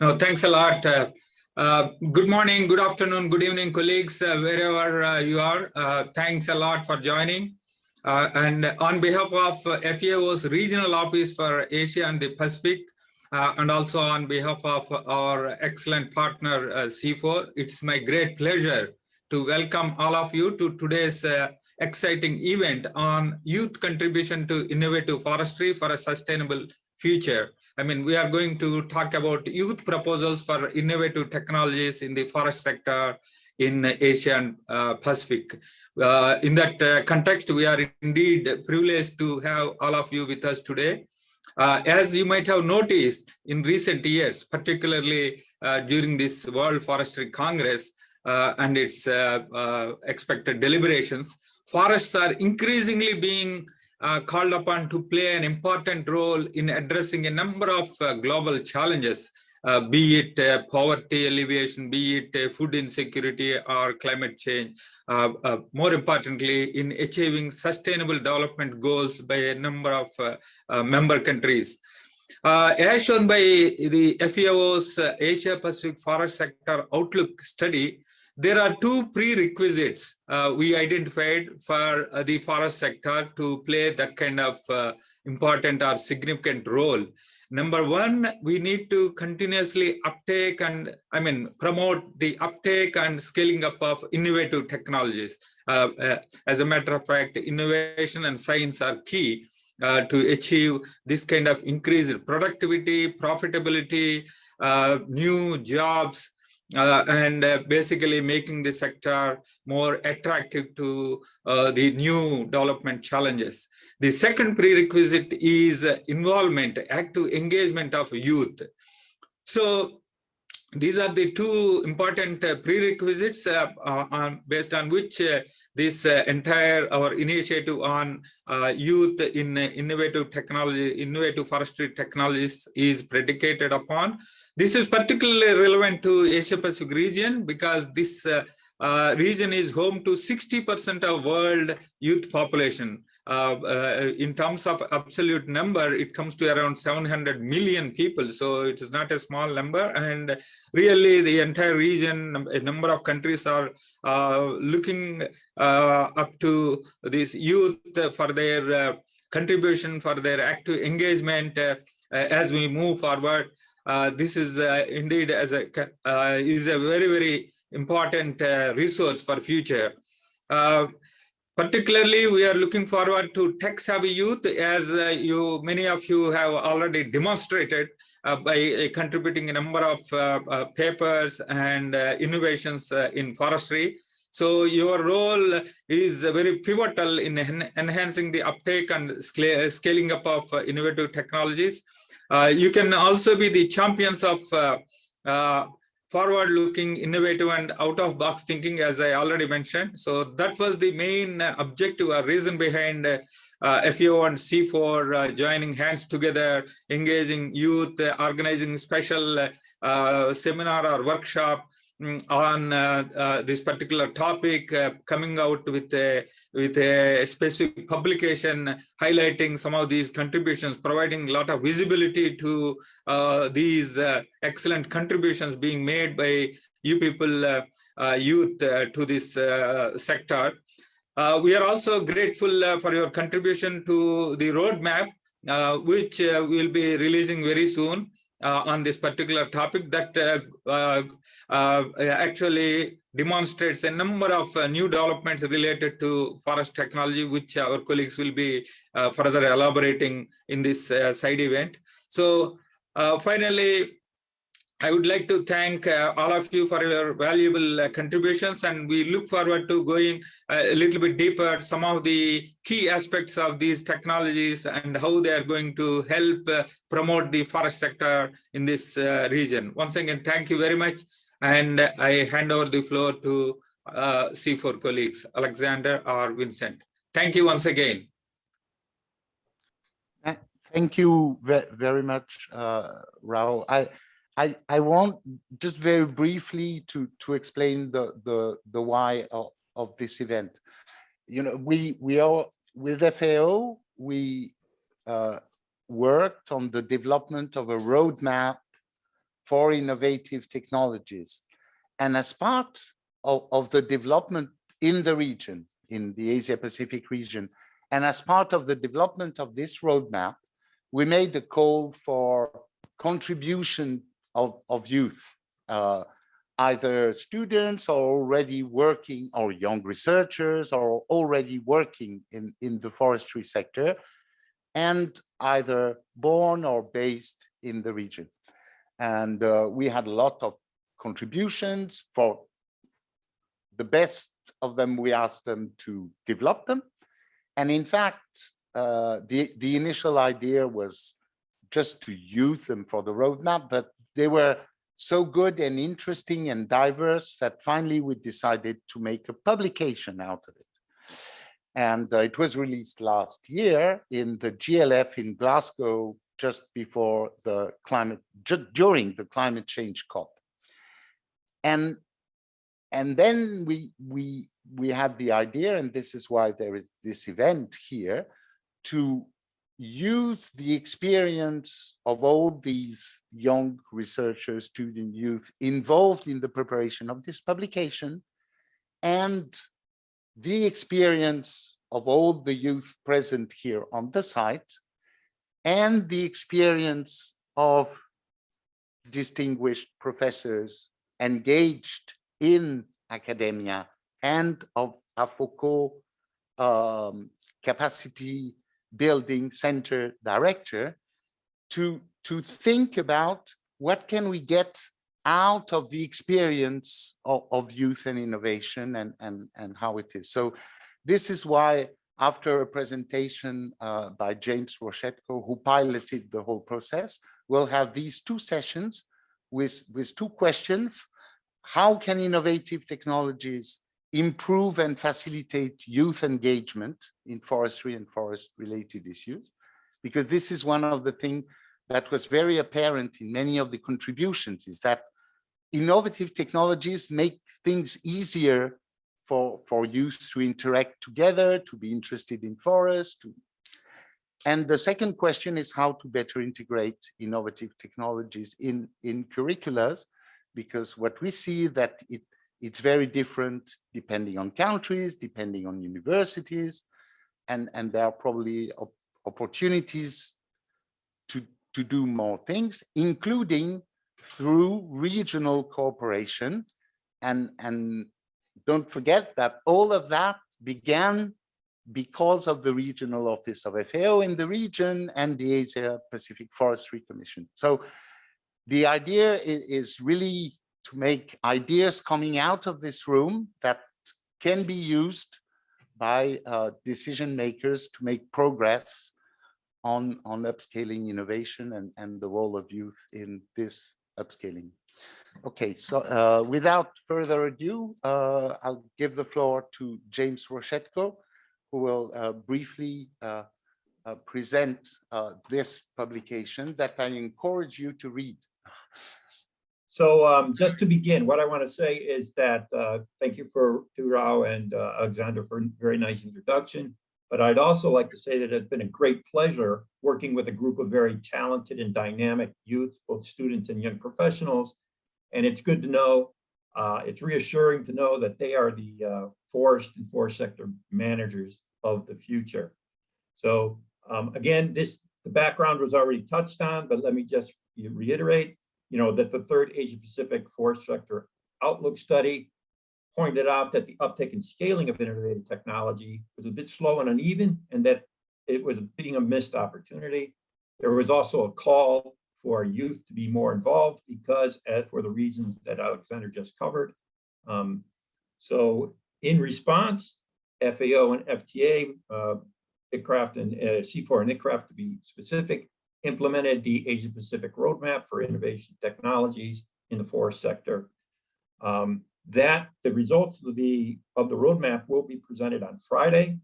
No, thanks a lot. Uh, uh, good morning, good afternoon, good evening, colleagues, uh, wherever uh, you are. Uh, thanks a lot for joining. Uh, and on behalf of FAO's Regional Office for Asia and the Pacific, and also on behalf of our excellent partner, CIFOR, it's my great pleasure to welcome all of you to today's exciting event on youth contribution to innovative forestry for a sustainable future. I mean, we are going to talk about youth proposals for innovative technologies in the forest sector in Asia and uh, Pacific. Uh, in that uh, context, we are indeed privileged to have all of you with us today. Uh, as you might have noticed in recent years, particularly uh, during this World Forestry Congress uh, and its expected deliberations, forests are increasingly being uh, called upon to play an important role in addressing a number of uh, global challenges, uh, be it uh, poverty alleviation, be it uh, food insecurity or climate change. Uh, more importantly, in achieving sustainable development goals by a number of member countries. as shown by the FAO's Asia Pacific Forest Sector Outlook study, there are two prerequisites uh, we identified for uh, the forest sector to play that kind of uh, important or significant role. Number one, we need to continuously uptake and, I mean, promote the uptake and scaling up of innovative technologies. Uh, uh, as a matter of fact, innovation and science are key uh, to achieve this kind of increased productivity, profitability, new jobs, uh, and uh, basically making the sector more attractive to uh, the new development challenges. The second prerequisite is involvement, active engagement of youth. So these are the two important uh, prerequisites uh, uh, on, based on which this entire our initiative on youth in innovative technology, innovative forestry technologies is predicated upon. This is particularly relevant to Asia Pacific region because this uh, uh, region is home to 60% of world youth population. Uh, uh, in terms of absolute number, it comes to around 700 million people. So it is not a small number. And really the entire region, a number of countries are uh, looking uh, up to this youth for their contribution, for their active engagement as we move forward. Uh, this is uh, indeed as a uh, is a very very important resource for future. particularly, we are looking forward to tech-savvy youth, as you many of you have already demonstrated uh, by uh, contributing a number of uh, papers and innovations in forestry. So your role is very pivotal in en enhancing the uptake and scaling up of innovative technologies. Uh, you can also be the champions of uh, uh, forward-looking, innovative, and out-of-box thinking, as I already mentioned. So that was the main objective or reason behind uh, FAO and CIFOR uh, joining hands together, engaging youth, uh, organizing special seminar or workshop on uh, uh, this particular topic, uh, coming out with a, with a specific publication highlighting some of these contributions, providing a lot of visibility to uh, these uh, excellent contributions being made by you people, uh, youth to this sector. we are also grateful for your contribution to the roadmap, which we'll be releasing very soon. On this particular topic that actually demonstrates a number of new developments related to forest technology, which our colleagues will be further elaborating in this side event. So finally, I would like to thank uh, all of you for your valuable uh, contributions and we look forward to going uh, a little bit deeper some of the key aspects of these technologies and how they are going to help uh, promote the forest sector in this uh, region. Once again, thank you very much. And I hand over the floor to uh, CIFOR colleagues, Alexander or Vincent. Thank you once again. Thank you very much, uh, Rao. I, I, I want just very briefly to, to explain the, the, the why of, of this event. You know, we, we are with FAO, we uh, worked on the development of a roadmap for innovative technologies. And as part of, of the development in the region, in the Asia Pacific region, and as part of the development of this roadmap, we made a call for contribution of, of youth, uh, either students or already working or young researchers or already working in, in the forestry sector and either born or based in the region. And uh, we had a lot of contributions for the best of them. We asked them to develop them. And in fact, uh, the, the initial idea was just to use them for the roadmap, but they were so good and interesting and diverse that finally we decided to make a publication out of it. And uh, it was released last year in the GLF in Glasgow, just before the climate, just during the climate change COP. And, and then we, we, we had the idea, and this is why there is this event here, to use the experience of all these young researchers, student youth involved in the preparation of this publication and the experience of all the youth present here on the site and the experience of distinguished professors engaged in academia and of AFOCO um, capacity building center director to, to think about what can we get out of the experience of, of youth and innovation and, and, and how it is. So this is why after a presentation uh, by James Roshetko, who piloted the whole process, we'll have these two sessions with, with two questions. How can innovative technologies improve and facilitate youth engagement in forestry and forest related issues, because this is one of the things that was very apparent in many of the contributions is that innovative technologies make things easier for, for youth to interact together, to be interested in forests. To... And the second question is how to better integrate innovative technologies in, in curriculums, because what we see that it it's very different depending on countries, depending on universities, and, and there are probably op opportunities to, to do more things, including through regional cooperation. And, and don't forget that all of that began because of the regional office of FAO in the region and the Asia Pacific Forestry Commission. So the idea is, really to make ideas coming out of this room that can be used by uh, decision makers to make progress on, on upscaling innovation and, and the role of youth in this upscaling. Okay, so uh, without further ado, uh, I'll give the floor to James Roshetko, who will uh, briefly uh, uh, present this publication that I encourage you to read. So um, just to begin, what I want to say is that uh, thank you for to Rao and uh, Alexander for a very nice introduction. But I'd also like to say that it's been a great pleasure working with a group of very talented and dynamic youth, both students and young professionals. And it's good to know, uh, it's reassuring to know that they are the uh, forest and forest sector managers of the future. So um, again, this the background was already touched on, but let me just reiterate you know, that the third Asia Pacific forest sector outlook study pointed out that the uptake and scaling of innovative technology was a bit slow and uneven and that it was being a missed opportunity. There was also a call for youth to be more involved because as for the reasons that Alexander just covered. Um, so in response, FAO and FTA, uh, ICRAF and uh, CIFOR and ICRAF to be specific, implemented the Asia Pacific Roadmap for Innovation Technologies in the forest sector. Um, that the results of the of the roadmap will be presented on Friday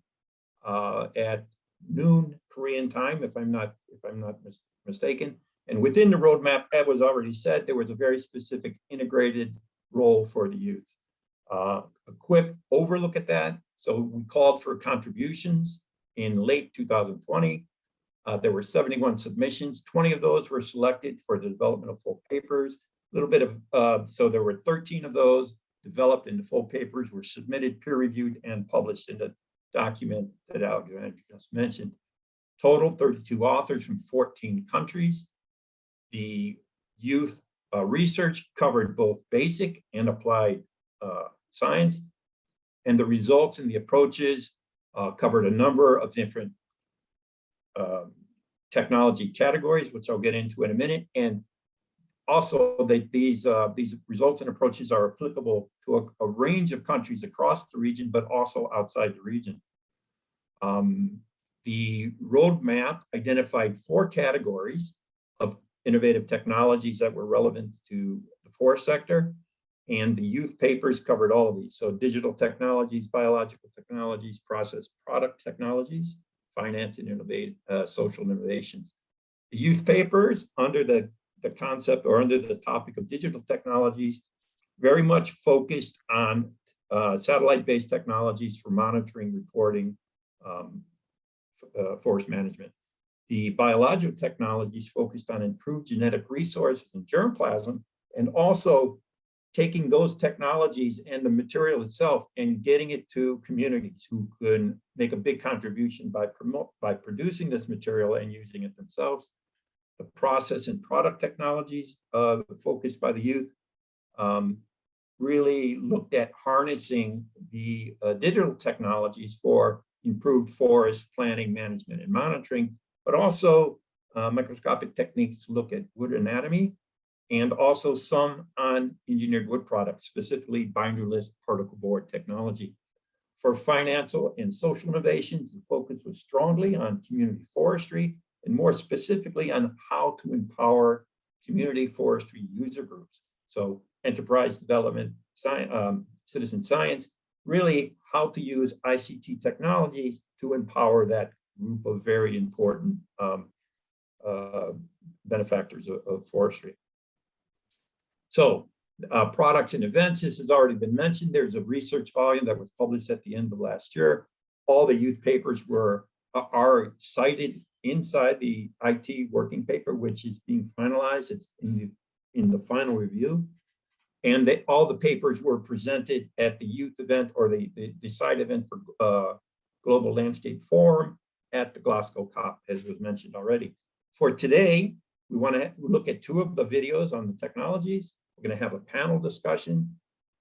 uh, at noon Korean time, if I'm not if I'm not mis mistaken. And within the roadmap, as was already said, there was a very specific integrated role for the youth. Uh, a quick overlook at that. So we called for contributions in late 2020 uh, there were 71 submissions. 20 of those were selected for the development of full papers. A little bit of, uh, so there were 13 of those developed into full papers, were submitted, peer reviewed and published in the document that Alexander just mentioned. Total 32 authors from 14 countries. The youth uh, research covered both basic and applied uh, science. And the results and the approaches uh, covered a number of different um, technology categories, which I'll get into in a minute. And also that these uh, these results and approaches are applicable to a, a, range of countries across the region, but also outside the region. Um, the roadmap identified four categories innovative technologies that were relevant to the forest sector. And the youth papers covered all of these. So digital technologies, biological technologies, process product technologies, finance and innovate, uh, social innovations. The youth papers under the, the concept or under the topic of digital technologies, very much focused on uh, satellite-based technologies for monitoring, reporting, um, uh, forest management. The biological technologies focused on improved genetic resources and germplasm, and also taking those technologies and the material itself and getting it to communities who can make a big contribution by promote by producing this material and using it themselves. The process and product technologies uh, focused by the youth um, really looked at harnessing the uh, digital technologies for improved forest planning, management, and monitoring, but also uh, microscopic techniques to look at wood anatomy and also some on engineered wood products, specifically binderless particle board technology. For financial and social innovations, the focus was strongly on community forestry and more specifically on how to empower community forestry user groups. So enterprise development, science, um, citizen science, really how to use ICT technologies to empower that group of very important um, uh, benefactors of, of forestry. So uh, products and events, this has already been mentioned. There's a research volume that was published at the end of last year. All the youth papers were uh, are cited inside the IT working paper, which is being finalized. It's in the, in the final review. And they, all the papers were presented at the youth event or the, the, the side event for uh, Global Landscape Forum at the Glasgow COP, as was mentioned already. For today, we want to look at two of the videos on the technologies we're going to have a panel discussion.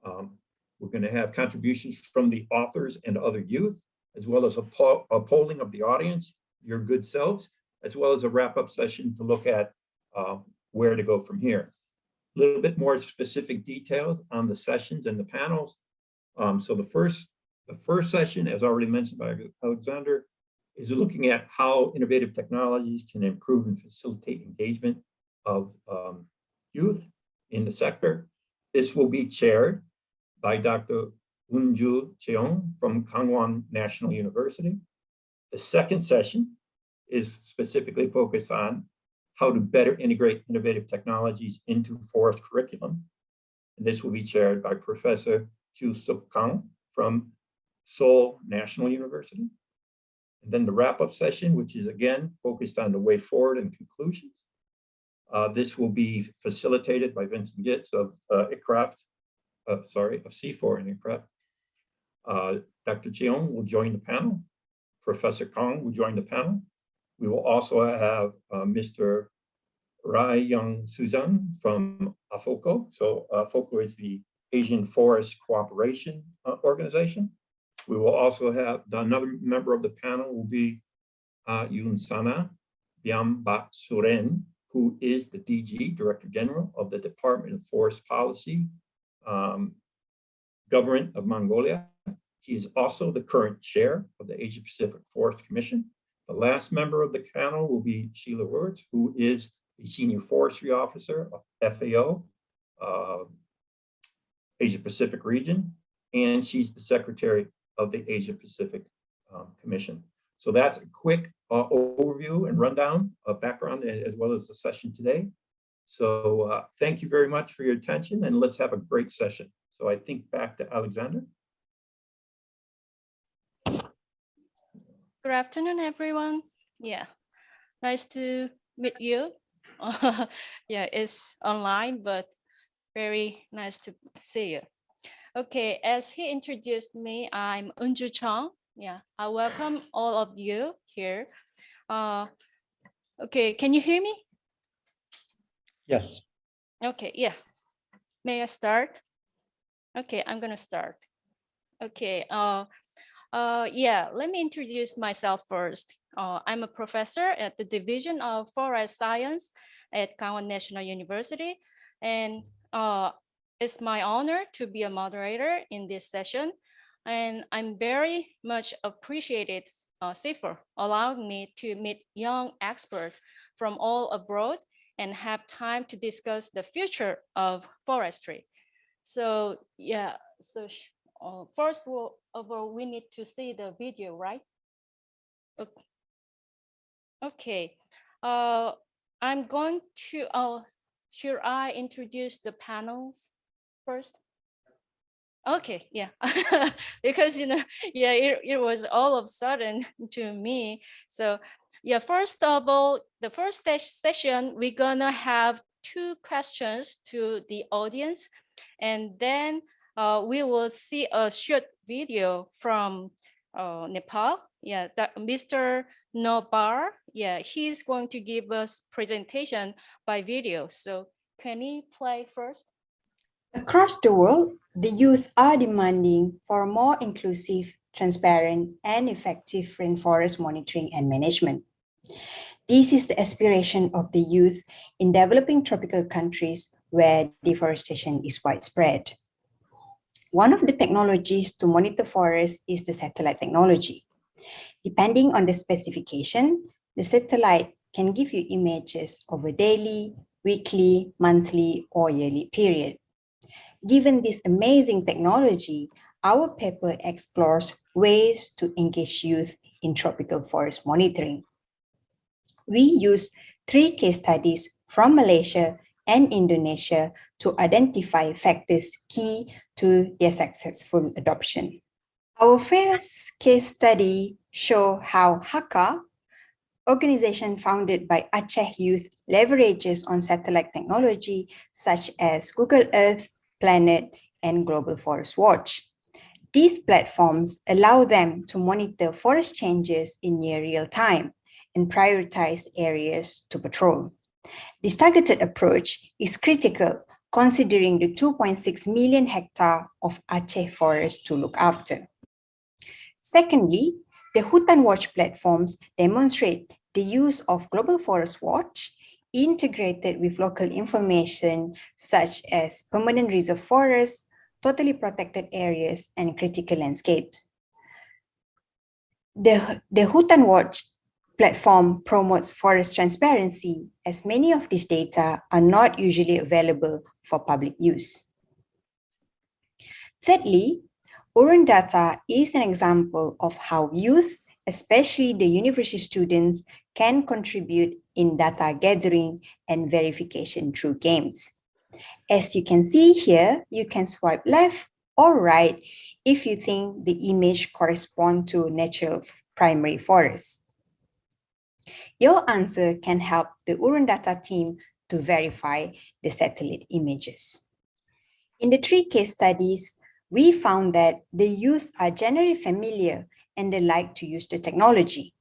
Um, we're going to have contributions from the authors and other youth, as well as a, po a, polling of the audience, your good selves, as well as a wrap-up session to look at uh, where to go from here. A little bit more specific details on the sessions and the panels. Um, so the first, the first session, as already mentioned by Alexander, is looking at how innovative technologies can improve and facilitate engagement of um, youth in the sector. This will be chaired by Dr. Unju Cheong from Kangwon National University. The second session is specifically focused on how to better integrate innovative technologies into forest curriculum. And this will be chaired by Professor Kyu Suk Kang from Seoul National University. And then the wrap-up session, which is again focused on the way forward and conclusions, uh, this will be facilitated by Vincent Gitz of uh, ICRAF, uh, sorry, of CIFOR and ICRAF. Uh, Dr. Cheong will join the panel. Professor Kang will join the panel. We will also have uh, Mr. Rai Young Suzan from AFOCO. So AFOCO is the Asian Forest Cooperation uh, Organization. We will also have another member of the panel will be uh, Yun Sana Byambat Suren who is the DG, Director General of the Department of Forest Policy, um, Government of Mongolia. He is also the current chair of the Asia Pacific Forest Commission. The last member of the panel will be Sheila Wertz, who is the Senior Forestry Officer of FAO, uh, Asia Pacific region, and she's the Secretary of the Asia Pacific um, Commission. So that's a quick uh, overview and rundown of background as well as the session today. So uh, thank you very much for your attention and let's have a great session. So I think back to Alexander. Good afternoon, everyone. Yeah, nice to meet you. yeah, it's online, but Very nice to see you. Okay, as he introduced me, I'm Unju Chong. Yeah, I welcome all of you here. Uh, okay, can you hear me? Yes. Okay, yeah. May I start? Okay, I'm gonna start. Okay, uh, uh, yeah, let me introduce myself first. Uh, I'm a professor at the Division of Forest Science at Gangwon National University. And uh, it's my honor to be a moderator in this session. And I'm very much appreciated uh, CIFOR allowing me to meet young experts from all abroad and have time to discuss the future of forestry. So yeah, so uh, first of all, of all, we need to see the video, right? Okay. Okay. Uh, I'm going to, uh, should I introduce the panels first? Okay, yeah, because you know, yeah, it, it was all of a sudden to me. So yeah, first of all, the first session, we're gonna have two questions to the audience. And then uh, we will see a short video from uh, Nepal. Yeah, that Mr. Nobar, yeah, he's going to give us presentation by video. So can he play first? Across the world, the youth are demanding for more inclusive, transparent, and effective rainforest monitoring and management. This is the aspiration of the youth in developing tropical countries where deforestation is widespread. One of the technologies to monitor forests is the satellite technology. Depending on the specification, the satellite can give you images a daily, weekly, monthly, or yearly period. Given this amazing technology, our paper explores ways to engage youth in tropical forest monitoring. We use three case studies from Malaysia and Indonesia to identify factors key to their successful adoption. Our first case study show how Haka, organization founded by Aceh youth, leverages on satellite technology such as Google Earth, Planet, and Global Forest Watch. These platforms allow them to monitor forest changes in near real time and prioritize areas to patrol. This targeted approach is critical considering the 2.6 million hectare of Aceh forest to look after. Secondly, the Hutan Watch platforms demonstrate the use of Global Forest Watch integrated with local information such as permanent reserve forests, totally protected areas, and critical landscapes. The, the Hutan Watch platform promotes forest transparency as many of these data are not usually available for public use. Thirdly, Urun Data is an example of how youth, especially the university students, can contribute in data gathering and verification through games. As you can see here, you can swipe left or right if you think the image corresponds to natural primary forest. Your answer can help the Urundata team to verify the satellite images. In the three case studies, we found that the youth are generally familiar and they like to use the technology.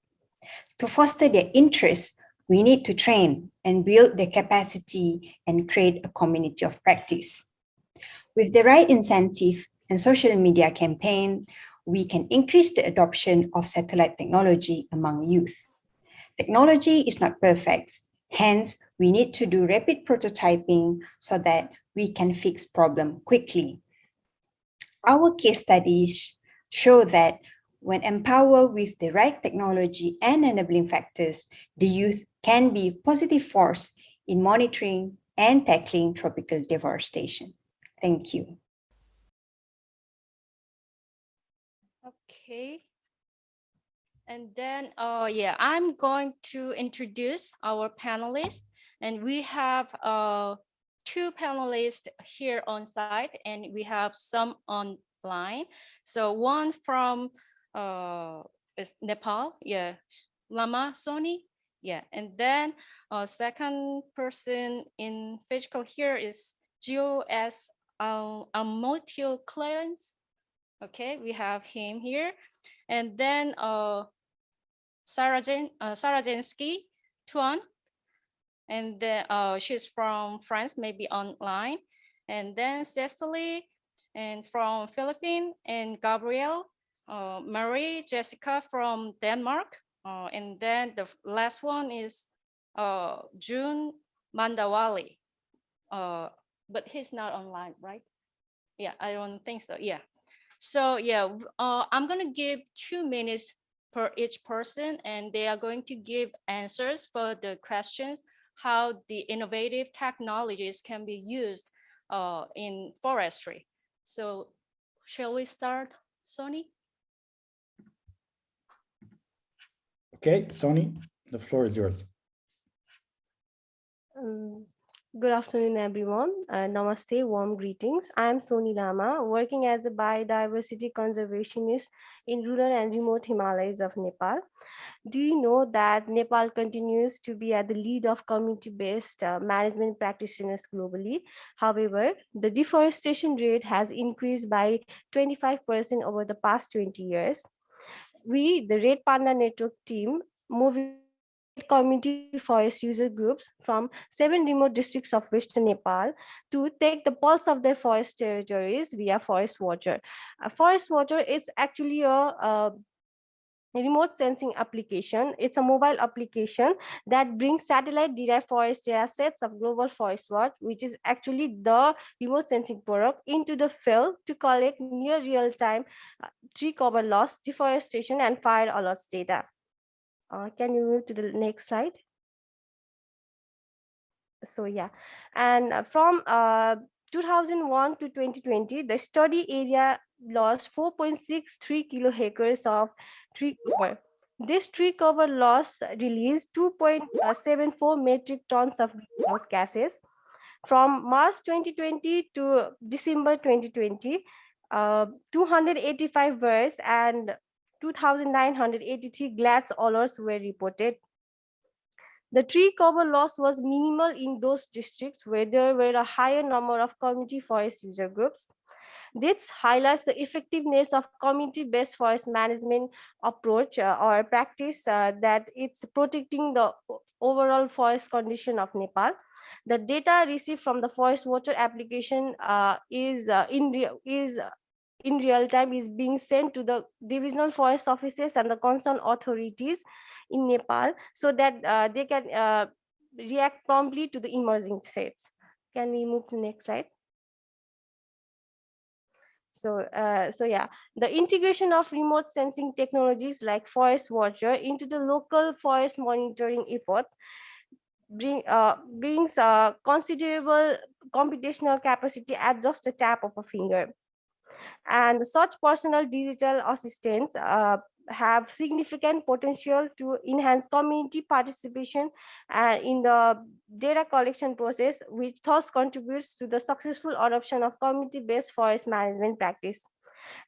To foster their interest, we need to train and build their capacity and create a community of practice. With the right incentive and social media campaign, we can increase the adoption of satellite technology among youth. Technology is not perfect. Hence, we need to do rapid prototyping so that we can fix problem quickly. Our case studies show that when empowered with the right technology and enabling factors, the youth can be a positive force in monitoring and tackling tropical deforestation. Thank you. Okay. And then, uh, yeah, I'm going to introduce our panelists. And we have uh, two panelists here on site and we have some online. So one from uh, is Nepal, yeah, Lama Soni, yeah. And then uh, second person in physical here is GOS um, Amotio Clarence. Okay, we have him here. And then uh, Sarajen, uh, Tuan. And then uh, she's from France, maybe online. And then Cecily and from Philippines and Gabrielle, uh, Marie, Jessica from Denmark. Uh, and then the last one is uh, June Mandawali. Uh, but he's not online, right? Yeah, I don't think so. Yeah. So yeah, uh, I'm gonna give two minutes per each person and they are going to give answers for the questions how the innovative technologies can be used in forestry. So shall we start, Soni? Okay, Soni, the floor is yours. Um, Good afternoon, everyone. Uh, namaste, warm greetings. I am Soni Lama, working as a biodiversity conservationist in rural and remote Himalayas of Nepal. Do you know that Nepal continues to be at the lead of community-based uh, management practitioners globally? However, the deforestation rate has increased by 25% over the past 20 years. We, the Red Panda Network team, moved community forest user groups from seven remote districts of Western Nepal to take the pulse of their forest territories via Forest Watcher. Uh, Forest Watcher is actually a, a remote sensing application. It's a mobile application that brings satellite derived forest data sets of Global Forest Watch, which is actually the remote sensing product into the field to collect near real time uh, tree cover loss, deforestation and fire alerts data. Uh, can you move to the next slide? So yeah, and uh, from uh, 2001 to 2020, the study area lost 4.63 kiloacres of tree cover. This tree cover loss released 2.74 metric tons of greenhouse gases. From March 2020 to December 2020, uh, 285 VIIRS and 2,983 GLADS alerts were reported. The tree cover loss was minimal in those districts where there were a higher number of community forest user groups. This highlights the effectiveness of community-based forest management approach uh, or practice uh, that it's protecting the overall forest condition of Nepal. The data received from the Forest Watcher application uh, is uh, in is in real time is being sent to the divisional forest offices and the concerned authorities in Nepal so that uh, they can uh, react promptly to the emerging threats. Can we move to the next slide? So, uh, so yeah, the integration of remote sensing technologies like Forest Watcher into the local forest monitoring efforts bring, uh, brings uh, considerable computational capacity at just a tap of a finger. And such personal digital assistants uh, have significant potential to enhance community participation uh, in the data collection process, which thus contributes to the successful adoption of community-based forest management practice.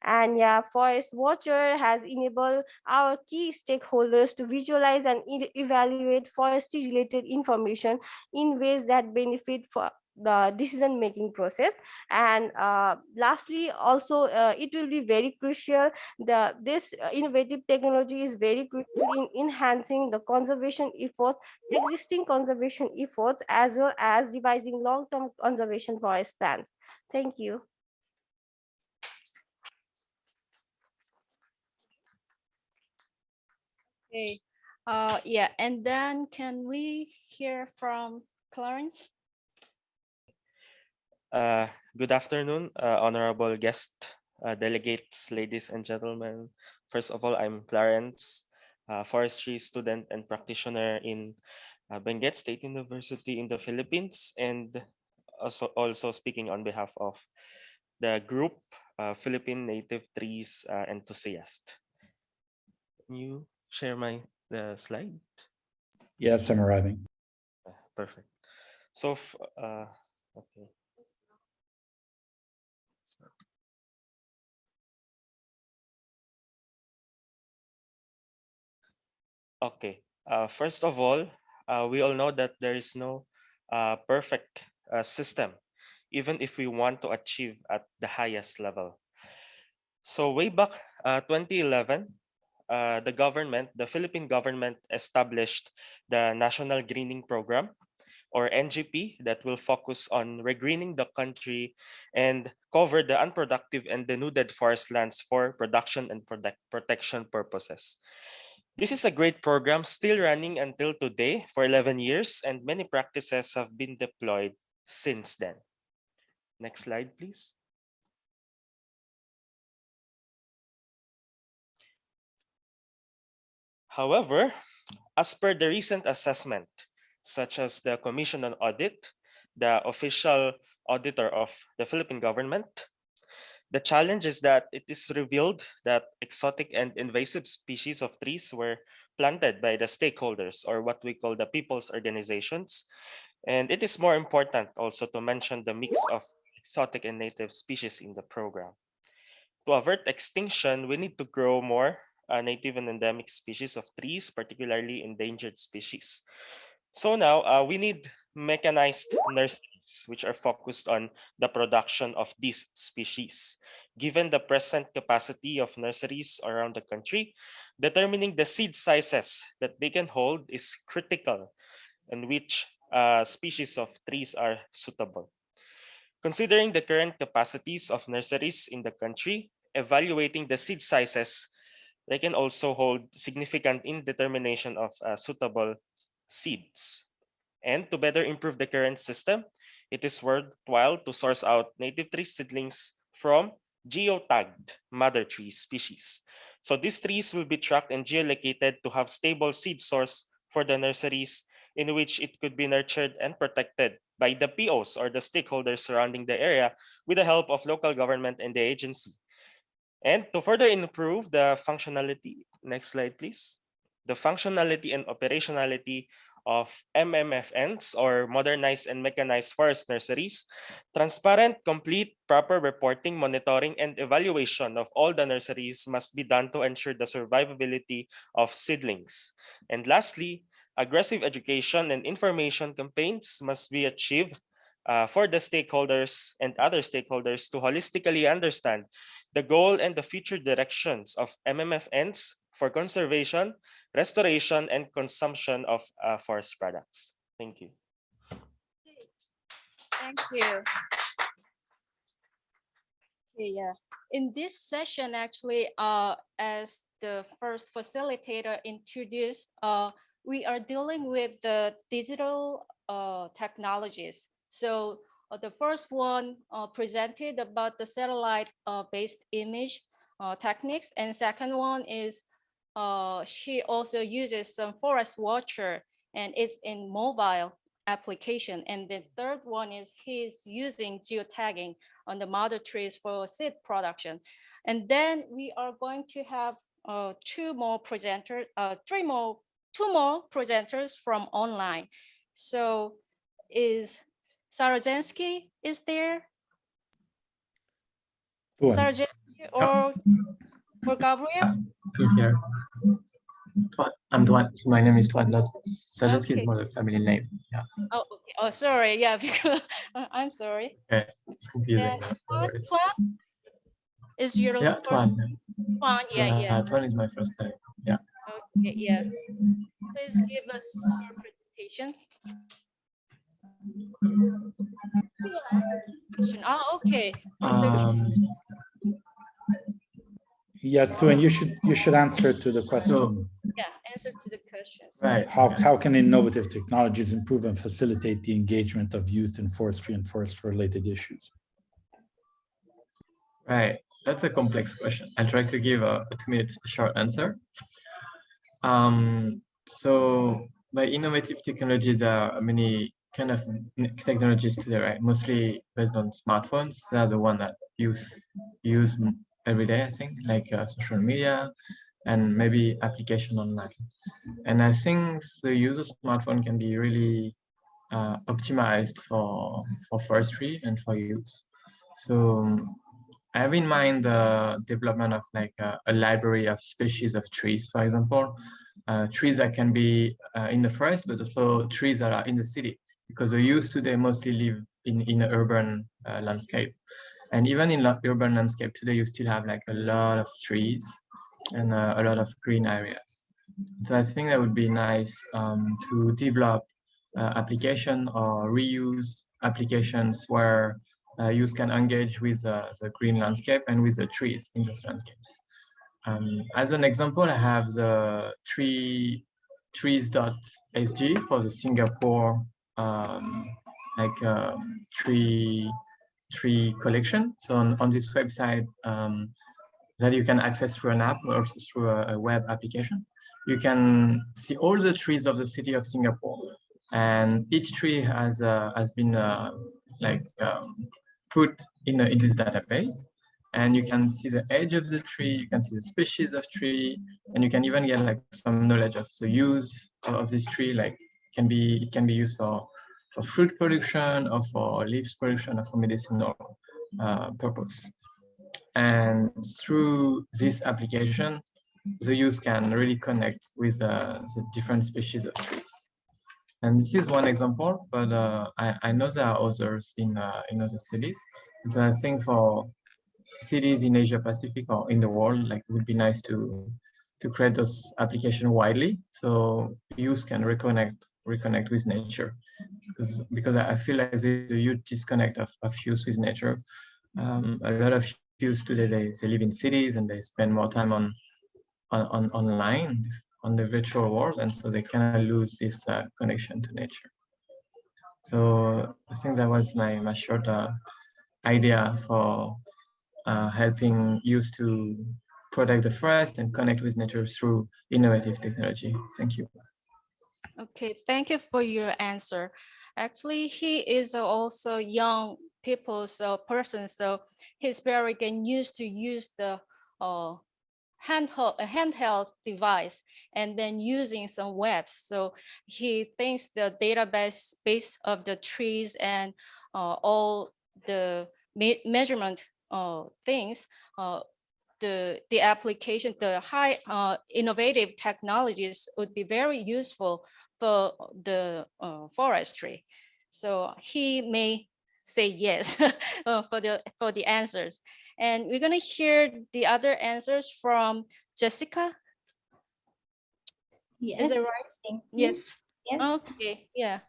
And yeah, Forest Watcher has enabled our key stakeholders to visualize and evaluate forestry related information in ways that benefit for the decision making process and uh, lastly also uh, it will be very crucial the this uh, innovative technology is very crucial in enhancing the conservation efforts existing conservation efforts as well as devising long-term conservation forest plans thank you Okay. Uh, yeah, and then can we hear from Clarence? Uh, good afternoon, uh, honorable guest, uh, delegates, ladies and gentlemen. First of all, I'm Clarence, uh, forestry student and practitioner in uh, Benguet State University in the Philippines, and also, also speaking on behalf of the group uh, Philippine Native Trees uh, Enthusiast. Can you share my the slide? Yes, I'm arriving. Perfect. So, uh, okay. Okay. Uh, first of all, uh, we all know that there is no uh, perfect uh, system even if we want to achieve at the highest level. So way back uh, 2011, uh, the government, the Philippine government established the National Greening Program or NGP that will focus on regreening the country and cover the unproductive and denuded forest lands for production and protect protection purposes. This is a great program still running until today for 11 years and many practices have been deployed since then. Next slide, please. However, as per the recent assessment, such as the Commission on Audit, the official auditor of the Philippine government, the challenge is that it is revealed that exotic and invasive species of trees were planted by the stakeholders or what we call the people's organizations. And it is more important also to mention the mix of exotic and native species in the program. To avert extinction, we need to grow more uh, native and endemic species of trees, particularly endangered species. So now uh, we need mechanized nurseries, which are focused on the production of these species. Given the present capacity of nurseries around the country, determining the seed sizes that they can hold is critical and which uh, species of trees are suitable. Considering the current capacities of nurseries in the country, evaluating the seed sizes, they can also hold significant indetermination of uh, suitable seeds. And to better improve the current system, it is worthwhile to source out native tree seedlings from geotagged mother tree species. So these trees will be tracked and geolocated to have stable seed source for the nurseries in which it could be nurtured and protected by the POs or the stakeholders surrounding the area with the help of local government and the agency. And to further improve the functionality, next slide, please. The functionality and operationality of MMFNs or modernized and mechanized forest nurseries, transparent, complete, proper reporting, monitoring, and evaluation of all the nurseries must be done to ensure the survivability of seedlings. And lastly, aggressive education and information campaigns must be achieved uh, for the stakeholders and other stakeholders to holistically understand the goal and the future directions of MMFNs for conservation, restoration, and consumption of uh, forest products. Thank you. Thank you. Yeah. In this session, actually, uh, as the first facilitator introduced, uh, we are dealing with the digital uh, technologies. So uh, the first one uh, presented about the satellite uh, based image techniques. And second one is uh, she also uses some forest watcher and it's in mobile application. And the third one is he's using geotagging on the mother trees for seed production. And then we are going to have uh, two more presenters, uh, three more, two more presenters from online. So is Sarajensky is there? Sarajensky or for Gabriel? here. Tuan, I'm Tuan. So my name is Tuan Lot. Sajaski Okay. is more the family name. Yeah, Oh, okay. Oh, sorry. Yeah, because I'm sorry. it's confusing. Yeah, No Tuan, worries. Tuan is your Yeah, first Tuan. Tuan. Yeah, yeah. Uh, Tuan is my first name. Yeah. Okay, yeah. Please give us your presentation. Question. Oh, okay. Um, Yes, Tuan, you should, you should answer to the question. Yeah, answer to the questions. right. How, how can innovative technologies improve and facilitate the engagement of youth in forestry and forest-related issues? Right. That's a complex question. I'll try to give a, a two-minute short answer. Um, so by innovative technologies, there are many kind of n- technologies today, right? Mostly based on smartphones. They are the one that use use m- every day, I think, like uh, social media and maybe application online. And I think the use of smartphone can be really uh, optimized for for forestry and for use. So um, I have in mind the development of like a, a library of species of trees, for example, uh, trees that can be uh, in the forest, but also trees that are in the city, because the youth today mostly live in, in an urban uh, landscape. And even in urban landscape today, you still have like a lot of trees and uh, a lot of green areas. So I think that would be nice um, to develop uh, application or reuse applications where uh, can engage with uh, the green landscape and with the trees in those landscapes. Um, as an example, I have the tree trees.sg for the Singapore um, like um, tree tree collection. So on, on this website um, that you can access through an app or also through a, a web application, you can see all the trees of the city of Singapore. And each tree has uh, has been uh, like um, put in, a, in this database and you can see the age of the tree, you can see the species of tree, and you can even get like some knowledge of the use of, this tree, like can be it can be used for for fruit production or for leaves production or for medicinal uh, purpose. And through this application, the youth can really connect with uh, the different species of trees. And this is one example, but uh, I, I know there are others in uh, in other cities. And so I think for cities in Asia Pacific or in the world, like it would be nice to to create those application widely so youth can reconnect reconnect with nature because because I feel like there's a huge disconnect of, of youth with nature. Um, a lot of youth today they, they live in cities and they spend more time on on, on online on the virtual world and so they kind of lose this uh, connection to nature. So I think that was my my short uh, idea for uh, helping youth to protect the forest and connect with nature through innovative technology. Thank you. Okay, thank you for your answer. Actually, he is also young people, so person, so he's very getting used to use the uh, handheld, handheld device and then using some webs. So he thinks the database base of the trees and uh, all the me measurement uh, things, uh, the, the application, the high uh, innovative technologies would be very useful for the uh, forestry. So he may say yes uh, for the for the answers. And we're gonna hear the other answers from Jessica. Yes. Is it right? Yes. Yes. Okay. Yeah.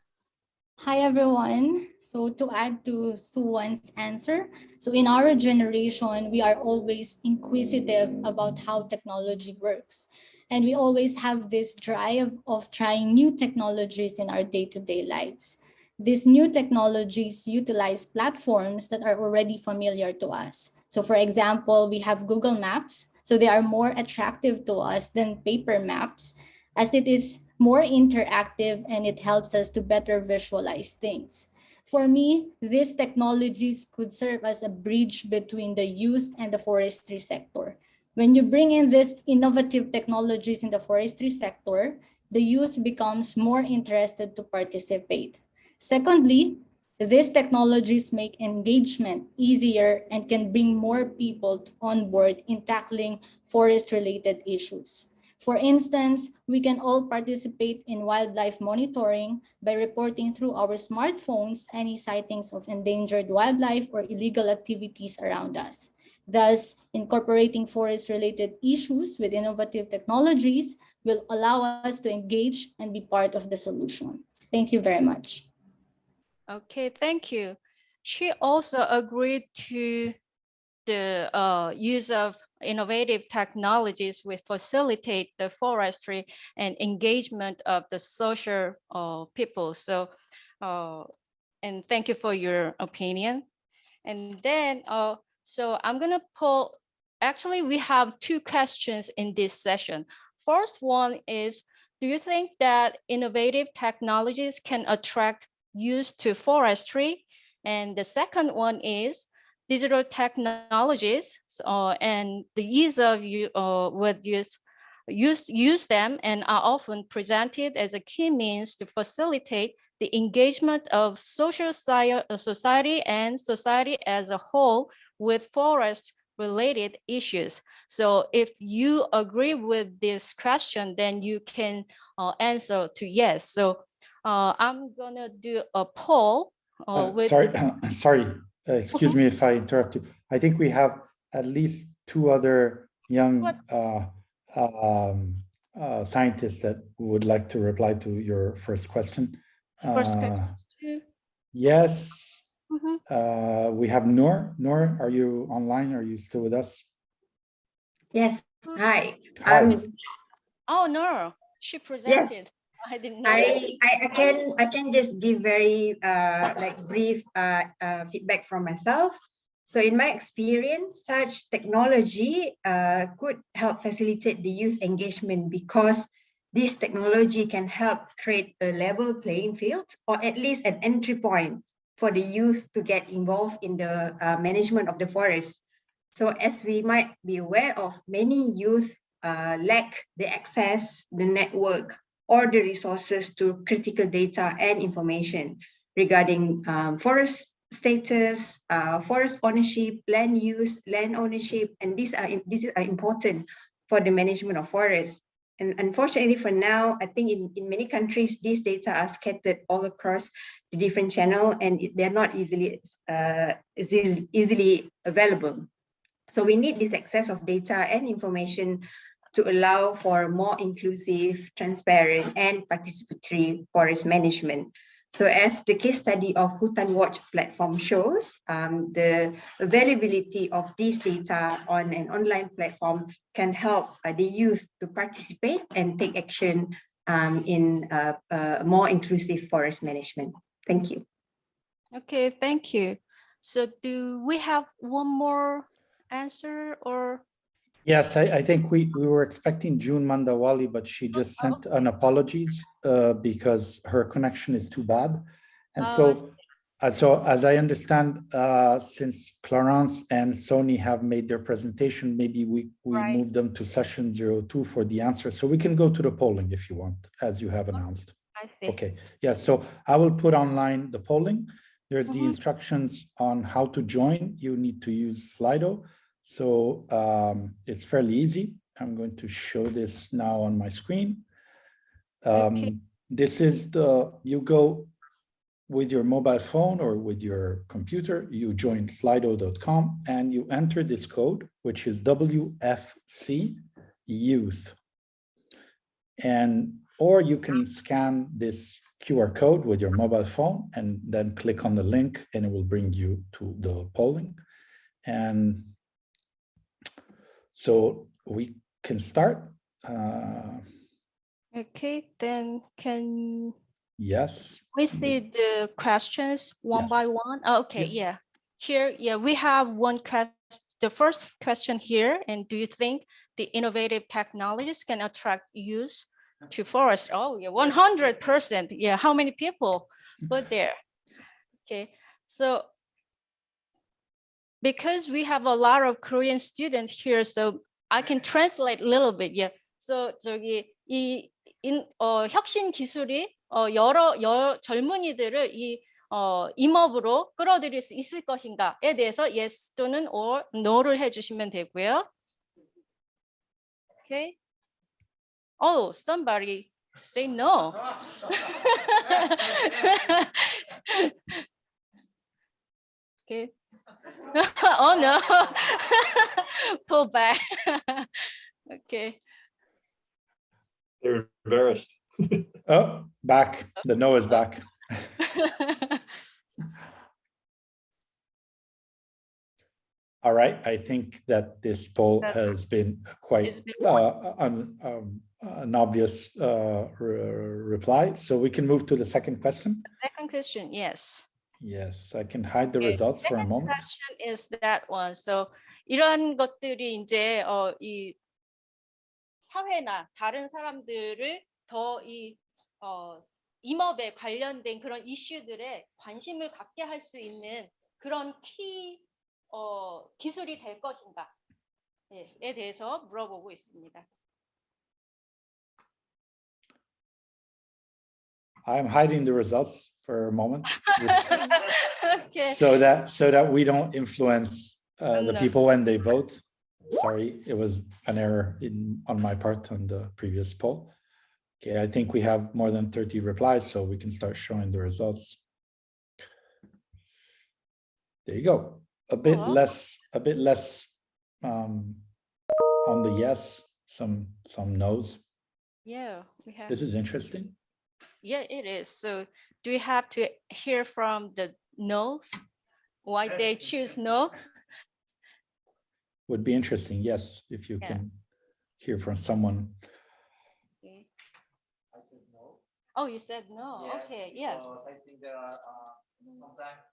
Hi, everyone. So to add to Suwan's answer, so in our generation, we are always inquisitive about how technology works. And we always have this drive of trying new technologies in our day-to-day lives. These new technologies utilize platforms that are already familiar to us. So for example, we have Google Maps. So they are more attractive to us than paper maps as it is more interactive and it helps us to better visualize things. For me, these technologies could serve as a bridge between the youth and the forestry sector. When you bring in these innovative technologies in the forestry sector, the youth becomes more interested to participate. Secondly, these technologies make engagement easier and can bring more people on board in tackling forest-related issues. For instance, we can all participate in wildlife monitoring by reporting through our smartphones any sightings of endangered wildlife or illegal activities around us. Thus, incorporating forest-related issues with innovative technologies will allow us to engage and be part of the solution. Thank you very much. Okay, thank you. She also agreed to the uh, use of innovative technologies will facilitate the forestry and engagement of the social uh, people. So, uh, and thank you for your opinion. And then, uh, so I'm gonna pull, actually we have two questions in this session. First one is, do you think that innovative technologies can attract use to forestry? And the second one is, digital technologies uh, and the ease of you uh, would use use use them and are often presented as a key means to facilitate the engagement of social society and society as a whole with forest related issues. So if you agree with this question, then you can uh, answer to yes. So uh, I'm gonna do a poll uh, Uh, with Sorry, sorry, uh, excuse me if I interrupt you. I think we have at least two other young uh, um, uh, scientists that would like to reply to your first question. First que- Uh, two. Mhm. uh, we have Noor. Noor, are you online? Are you still with us? Yes, hi. Hi. Um, Oh, no, she presented. I didn't know. I, I, I can, I can just give very, uh, like brief, uh, uh, feedback from myself. So in my experience, such technology, uh, could help facilitate the youth engagement because this technology can help create a level playing field or at least an entry point for the youth to get involved in the uh, management of the forest. So as we might be aware of, many youth uh, lack the access, the network, or the resources to critical data and information regarding um, forest status, uh, forest ownership, land use, land ownership, and these are these are important for the management of forests. And unfortunately for now, I think in, in many countries, these data are scattered all across the different channel and they're not easily uh, easily available. So we need this access of data and information to allow for more inclusive, transparent, and participatory forest management. So as the case study of Hutan Watch platform shows, um, the availability of these data on an online platform can help uh, the youth to participate and take action um, in uh, uh, more inclusive forest management. Thank you. Okay, thank you. So do we have one more answer or? Yes, I, I think we, we were expecting June Mandawali, but she just sent an apologies uh, because her connection is too bad. And Oh, so, uh, so as I understand, uh, since Clarence and Soni have made their presentation, maybe we, we Right. move them to session zero two for the answer. So we can go to the polling if you want, as you have announced. I see. Okay, yes, so I will put online the polling. There's the Mhm. instructions on how to join. You need to use Slido. So um, it's fairly easy. I'm going to show this now on my screen. Okay. Um, This is the, you go with your mobile phone or with your computer, you join slido.com and you enter this code, which is WFC youth. And, or you can scan this QR code with your mobile phone and then click on the link and it will bring you to the polling. And so we can start. Uh, Okay, then can yes. we see the questions one by Yes. one? Oh, Okay, yeah. Here, yeah, we have one question. The first question here, and do you think the innovative technologies can attract youth to forest? Oh, yeah, one hundred percent. Yeah, how many people put there? Okay, so because we have a lot of Korean students here, so I can translate a little bit. Yeah. So 저기 이 인, 어, 혁신 기술이 어, 여러 여, 젊은이들을 이 어, 임업으로 끌어들일 수 있을 것인가에 대해서 yes 또는 or no를 해주시면 되고요. Okay. Oh, somebody say no. okay. oh no. Pull back. okay. They're embarrassed. Oh, back. The no is back. All right, I think that this poll has been quite been uh, an, um, an obvious uh, re- reply. So we can move to the second question. Second question, yes. Yes, I can hide the Okay, results for a second moment. question is that one. So 이러한 것들이 이제 어, 이 사회나 다른 사람들을 더이 어, 임업에 관련된 그런 이슈들에 관심을 갖게 할 수 있는 그런 키 어, 기술이 될 것인가에 대해서 물어보고 있습니다. I'm hiding the results for a moment. okay. So that, so that we don't influence uh, the No. people when they vote. Sorry, it was an error in, on my part on the previous poll. Okay, I think we have more than 30 replies, so we can start showing the results. There you go. A bit Oh. less, a bit less um, on the yes, some, some no's. Yeah, we have. This is interesting. Yeah, it is. So do we have to hear from the no's? Why they choose no? Would be interesting, yes, if you Yeah. can hear from someone. Okay. I said no. Oh, you said no. Okay, yeah. I think there are, uh, sometimes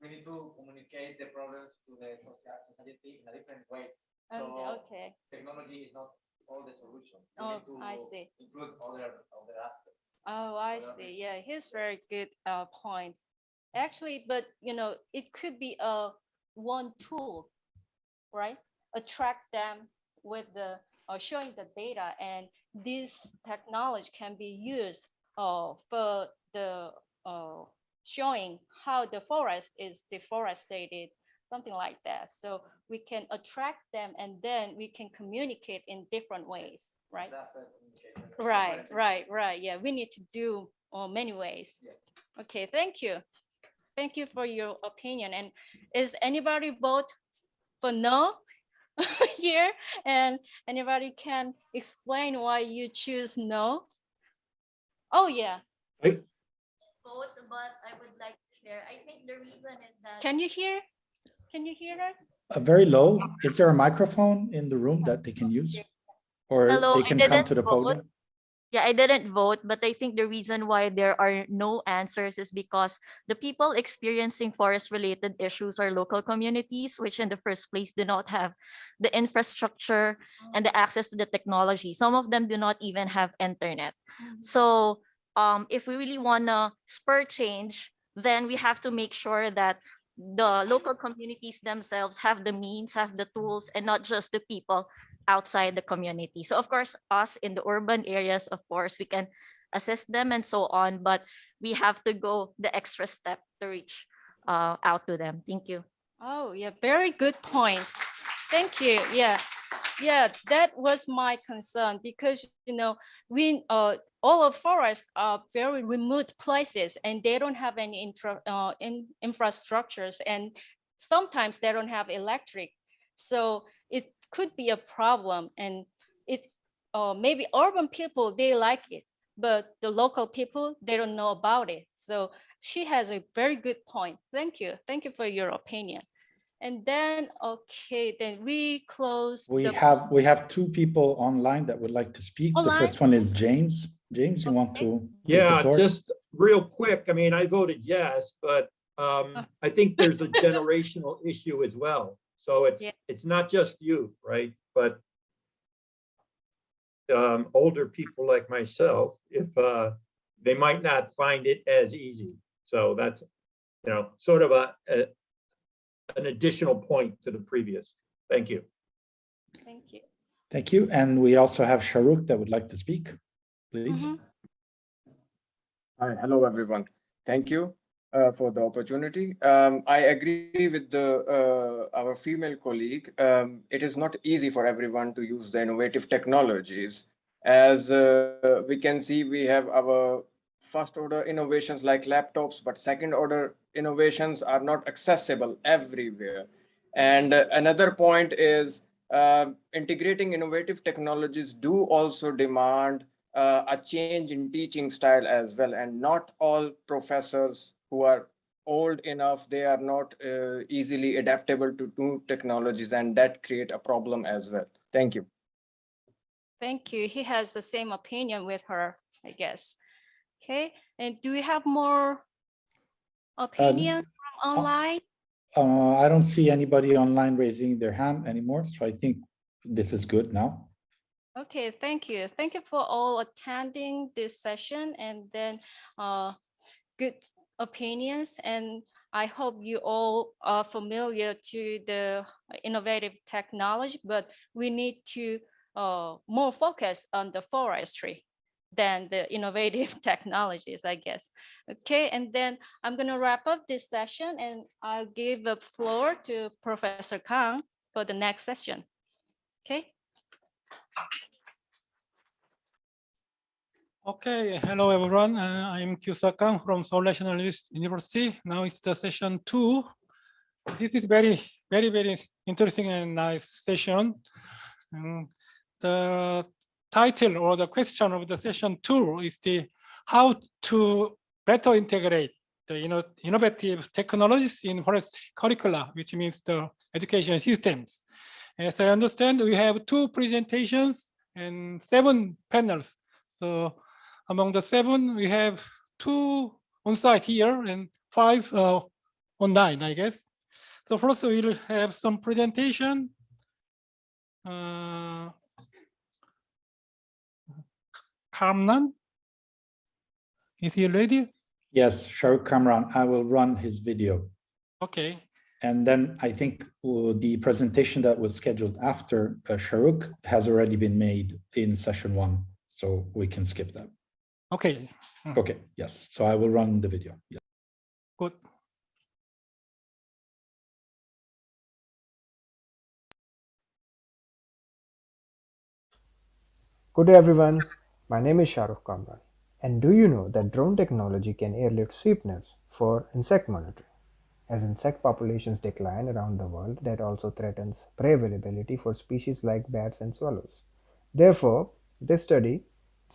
we need to communicate the problems to the society in a different ways. And, So okay. technology is not all the solution. We Oh, need to I see. Include other, other aspects. Oh, I see. Yeah, here's very good uh point. Actually, but you know, it could be a one tool, right? Attract them with the uh, showing the data and this technology can be used uh for the uh showing how the forest is deforested, something like that. So we can attract them and then we can communicate in different ways, right? That's the communication. Right, right, right. Yeah, we need to do uh, many ways. Okay, thank you. Thank you for your opinion. And is anybody vote for no here? And anybody can explain why you choose no? Oh, yeah. vote, but I would like to share. I think the reason is that. Can you hear? Can you hear her? Uh, very low. Is there a microphone in the room that they can use? Or Hello, they can come to the vote. podium? Yeah, I didn't vote, but I think the reason why there are no answers is because the people experiencing forest related issues are local communities, which in the first place do not have the infrastructure and the access to the technology. Some of them do not even have internet. So um, if we really want to spur change, then we have to make sure that the local communities themselves have the means, have the tools, and not just the people outside the community. So of course, us in the urban areas, of course, we can assist them and so on, but we have to go the extra step to reach uh, out to them. Thank you. Oh, yeah, very good point. Thank you. Yeah, yeah, that was my concern because, you know, we, uh, all of forests are very remote places and they don't have any infra, uh, in, infrastructures and sometimes they don't have electric. So it could be a problem and it, uh, maybe urban people, they like it, but the local people, they don't know about it. So she has a very good point. Thank you. Thank you for your opinion. And then, okay, then we close. We have, we have two people online that would like to speak. The first one is James. James, you want to? Yeah, just real quick. I mean, I voted yes, but um, I think there's a generational issue as well. So it's, Yeah. it's not just youth, right? But um, older people like myself, if uh, they might not find it as easy. So that's, you know, sort of a, a an additional point to the previous. Thank you. Thank you. Thank you. And we also have Shahrukh that would like to speak, please. Mhm. Hi, hello everyone. Thank you uh, for the opportunity. Um, I agree with the uh, our female colleague. Um, it is not easy for everyone to use the innovative technologies. As uh, we can see, we have our first order innovations like laptops, but second order innovations are not accessible everywhere. And another point is uh, integrating innovative technologies do also demand uh, a change in teaching style as well. And not all professors who are old enough, they are not uh, easily adaptable to new technologies and that create a problem as well. Thank you. Thank you. He has the same opinion with her, I guess. Okay, and do we have more opinion from online? Uh, I don't see anybody online raising their hand anymore, so I think this is good now. Okay, thank you. Thank you for all attending this session and then uh, good opinions. And I hope you all are familiar to the innovative technology, but we need to uh, more focus on the forestry than the innovative technologies, I guess. Okay, and then I'm gonna wrap up this session and I'll give the floor to Professor Kang for the next session. Okay. Okay, hello everyone. Uh, I'm Kyusa Kang from Seoul National University. Now it's the session two. this is very, very, very interesting and nice session. Um, the title or the question of the session two is the how to better integrate the you know, innovative technologies in forest curricula, which means the education systems. As I understand, we have two presentations and seven panels. So among the seven, we have two on site here and five uh, online, I guess. So first we'll have some presentation. Uh, Kamran, is he ready? Yes, Shahrukh Kamran, I will run his video. Okay. And then I think uh, the presentation that was scheduled after uh, Shahrukh has already been made in session one, so we can skip that. Okay. Hmm. Okay, yes, so I will run the video. Yes. Good. Good day everyone, my name is Shahrukh Kamran. And do you know that drone technology can airlift sweep nets for insect monitoring? As insect populations decline around the world, that also threatens prey availability for species like bats and swallows. Therefore, this study, this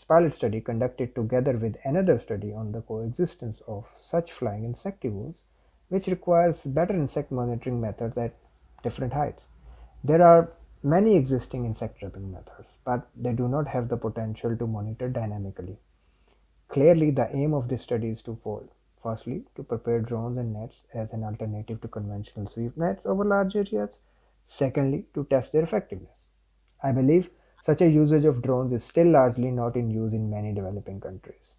pilot study conducted together with another study on the coexistence of such flying insectivores, which requires better insect monitoring methods at different heights. There are many existing insect trapping methods, but they do not have the potential to monitor dynamically. Clearly, the aim of this study is twofold. Firstly, to prepare drones and nets as an alternative to conventional sweep nets over large areas. Secondly, to test their effectiveness. I believe such a usage of drones is still largely not in use in many developing countries.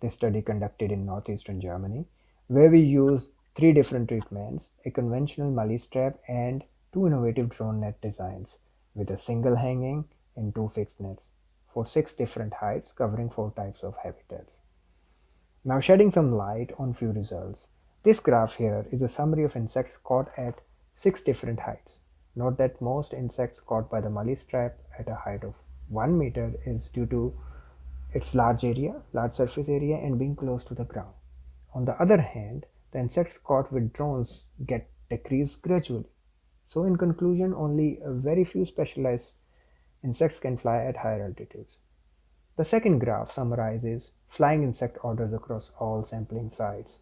This study conducted in northeastern Germany, where we used three different treatments, a conventional Malaise trap and two innovative drone net designs with a single hanging and two fixed nets for six different heights covering four types of habitats. Now shedding some light on few results. This graph here is a summary of insects caught at six different heights. Note that most insects caught by the Malaise trap at a height of 1 meter is due to its large area, large surface area and being close to the ground. On the other hand, the insects caught with drones get decreased gradually. So in conclusion, only a very few specialized insects can fly at higher altitudes. The second graph summarizes flying insect orders across all sampling sites,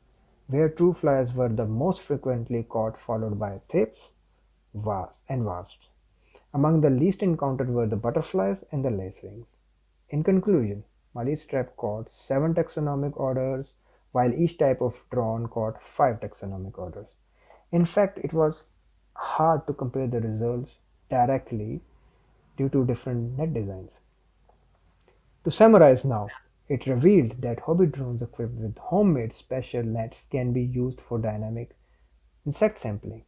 where true flyers were the most frequently caught followed by thrips, wasps and wasps. Among the least encountered were the butterflies and the lacewings. In conclusion, Malaise trap caught 7 taxonomic orders, while each type of drone caught 5 taxonomic orders. In fact, it was hard to compare the results directly due to different net designs. To summarize now, it revealed that hobby drones equipped with homemade special nets can be used for dynamic insect sampling,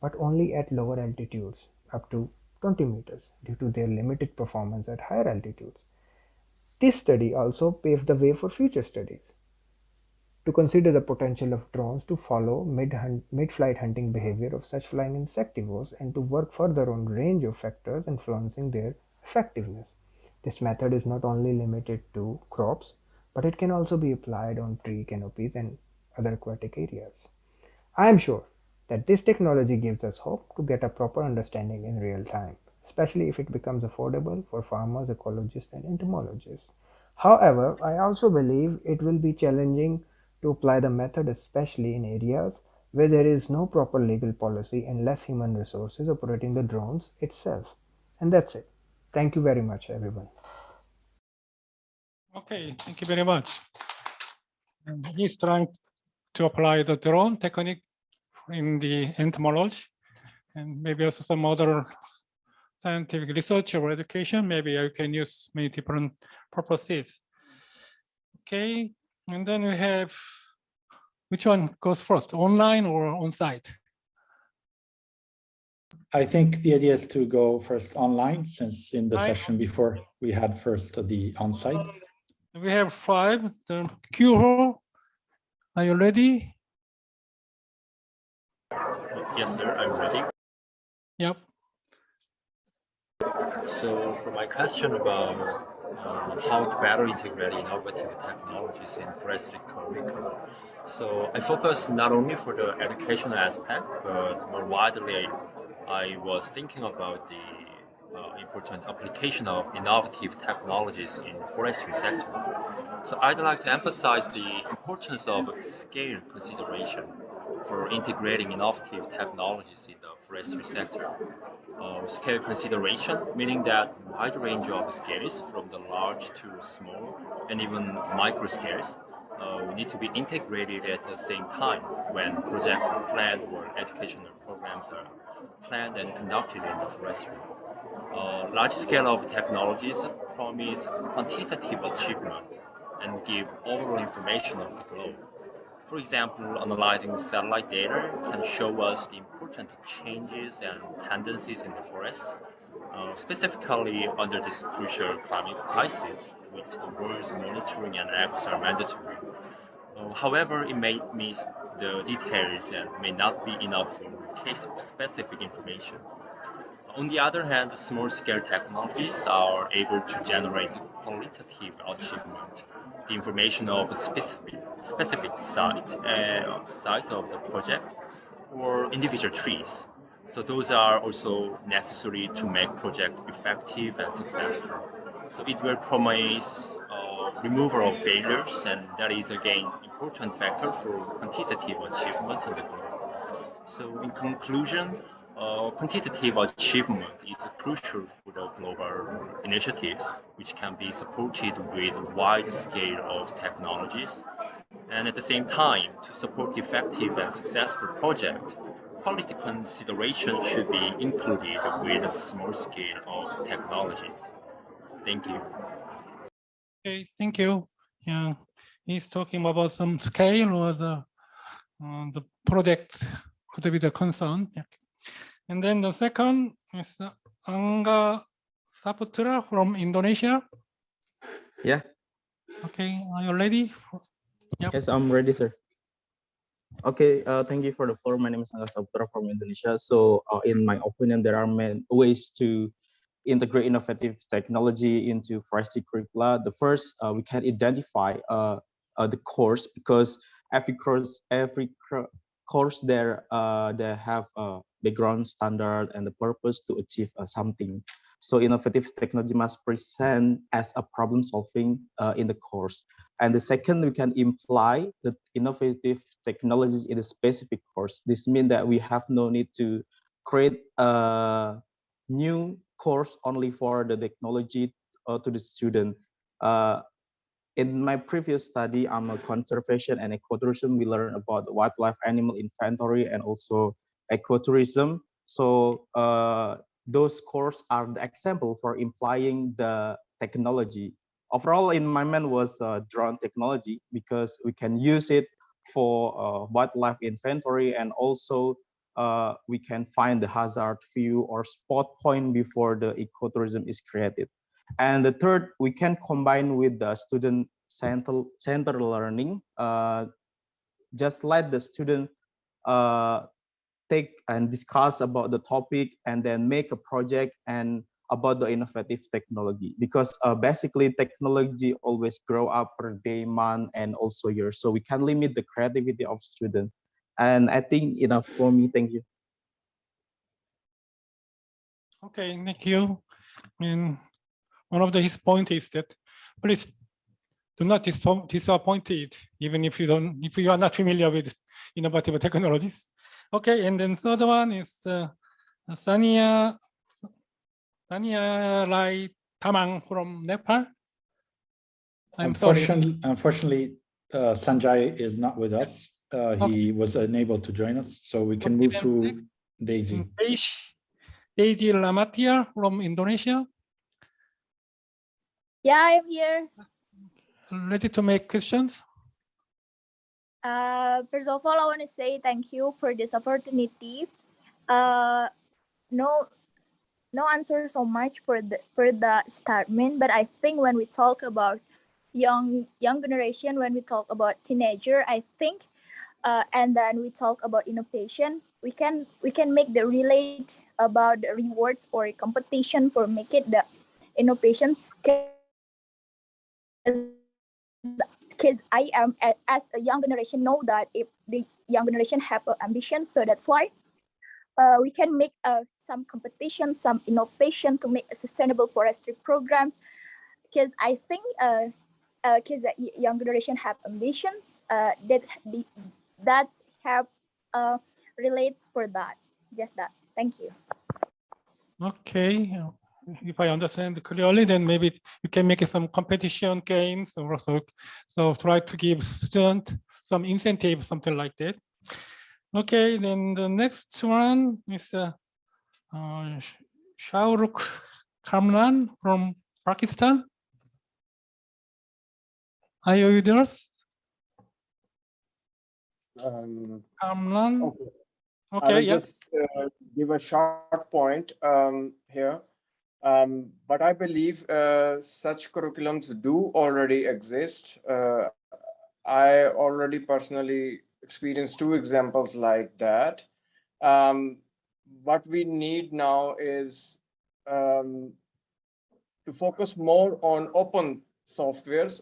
but only at lower altitudes up to 20 meters due to their limited performance at higher altitudes. This study also paved the way for future studies to consider the potential of drones to follow mid-flight hunting behavior of such flying insectivores and to work further on range of factors influencing their effectiveness. This method is not only limited to crops, but it can also be applied on tree canopies and other aquatic areas. I am sure that this technology gives us hope to get a proper understanding in real time, especially if it becomes affordable for farmers, ecologists, and entomologists. However, I also believe it will be challenging to apply the method especially in areas where there is no proper legal policy and less human resources operating the drones itself. And that's it. Thank you very much, everyone. Okay, thank you very much. He's trying to apply the drone technique in the entomology and maybe also some other scientific research or education. Maybe I can use many different purposes. Okay, and then we have, which one goes first, online or on-site? I think the idea is to go first online, since in the I- session before we had first the on-site. We have five, the Q Are you ready? Yes, sir, I'm ready. Yep. So for my question about uh, how to better integrate innovative technologies in forestry curriculum. So I focus not only for the educational aspect, but more widely, I was thinking about the uh, important application of innovative technologies in forestry sector. So I'd like to emphasize the importance of scale consideration for integrating innovative technologies in the forestry sector. Uh, scale consideration, meaning that wide range of scales from the large to small and even micro scales uh, need to be integrated at the same time when projects are planned or educational programs are planned and conducted in the forestry. Uh, large scale of technologies promise quantitative achievement and give overall information of the globe. For example, analyzing satellite data can show us the important changes and tendencies in the forest, uh, specifically under this crucial climate crisis, which the world's monitoring and acts are mandatory. Uh, however, it may miss the details and may not be enough for case-specific information. On the other hand, small-scale technologies are able to generate qualitative achievement. The information of a specific, specific site, uh, site of the project, or individual trees. So those are also necessary to make project effective and successful. So it will promise uh, removal of failures, and that is again important factor for quantitative achievement in the globe. So in conclusion, uh, quantitative achievement is crucial for the global initiatives, which can be supported with wide scale of technologies. And at the same time, to support effective and successful project, quality consideration should be included with a small scale of technologies. Thank you. Okay, thank you. Yeah, he's talking about some scale or the uh, the project could be the concern. Yeah. And then the second is the Angga Saputra from Indonesia. Yeah. Okay, are you ready? Yep. Yes, I'm ready, sir. Okay, uh, thank you for the floor. My name is Angga Saputra from Indonesia. So uh, in my opinion, there are many ways to integrate innovative technology into forestry curricula. The first, uh, we can identify uh, uh, the course because every course, every course there, uh, they have background standard and the purpose to achieve uh, something. So innovative technology must present as a problem solving uh, in the course. And the second, we can imply the innovative technologies in a specific course. This means that we have no need to create a new course only for the technology uh, to the student. Uh, in my previous study, I'm a conservation and ecotourism. We learn about wildlife animal inventory and also ecotourism. So uh, those courses are the example for implying the technology. Overall, in my mind was uh, drone technology because we can use it for uh, wildlife inventory and also uh, we can find the hazard view or spot point before the ecotourism is created. And the third, we can combine with the student center, center learning. Uh, just let the student uh, take and discuss about the topic and then make a project and about the innovative technology because uh, basically technology always grow up per day, month, and also year. So we can limit the creativity of students. And I think enough for me. Thank you. Okay, thank you. And one of the, his point is that please do not dis disappoint it, even if you don't, if you are not familiar with innovative technologies. Okay, and then third one is uh, Sania Sania Rai Tamang from Nepal. I'm unfortunately, sorry. unfortunately, uh, Sanjay is not with us. Uh, he was unable to join us, so we can move to Daisy. Daisy Lamatia from Indonesia. Yeah, I'm here. Ready to make questions? Uh, first of all, I want to say thank you for this opportunity. Uh, no, no answer so much for the for the statement, but I think when we talk about young young generation, when we talk about teenager, I think, uh, and then we talk about innovation, we can we can make the relate about the rewards or competition for make it the innovation because I am as a young generation know that if the young generation have ambition, so that's why uh, we can make uh, some competition, some innovation to make a sustainable forestry programs. Because I think uh, uh, kids that young generation have ambitions uh, that the that have uh, relate for that. Just that. Thank you. Okay, uh, if I understand clearly, then maybe you can make some competition games or also, so try to give student some incentive, something like that. Okay, then the next one is uh, uh, Shahrukh Kamran from Pakistan. Are you there? Um, Kamran? Okay. I Okay, yeah. just uh, give a short point um, here. Um, but I believe uh, such curriculums do already exist. Uh, I already personally experienced two examples like that. Um, what we need now is um, to focus more on open softwares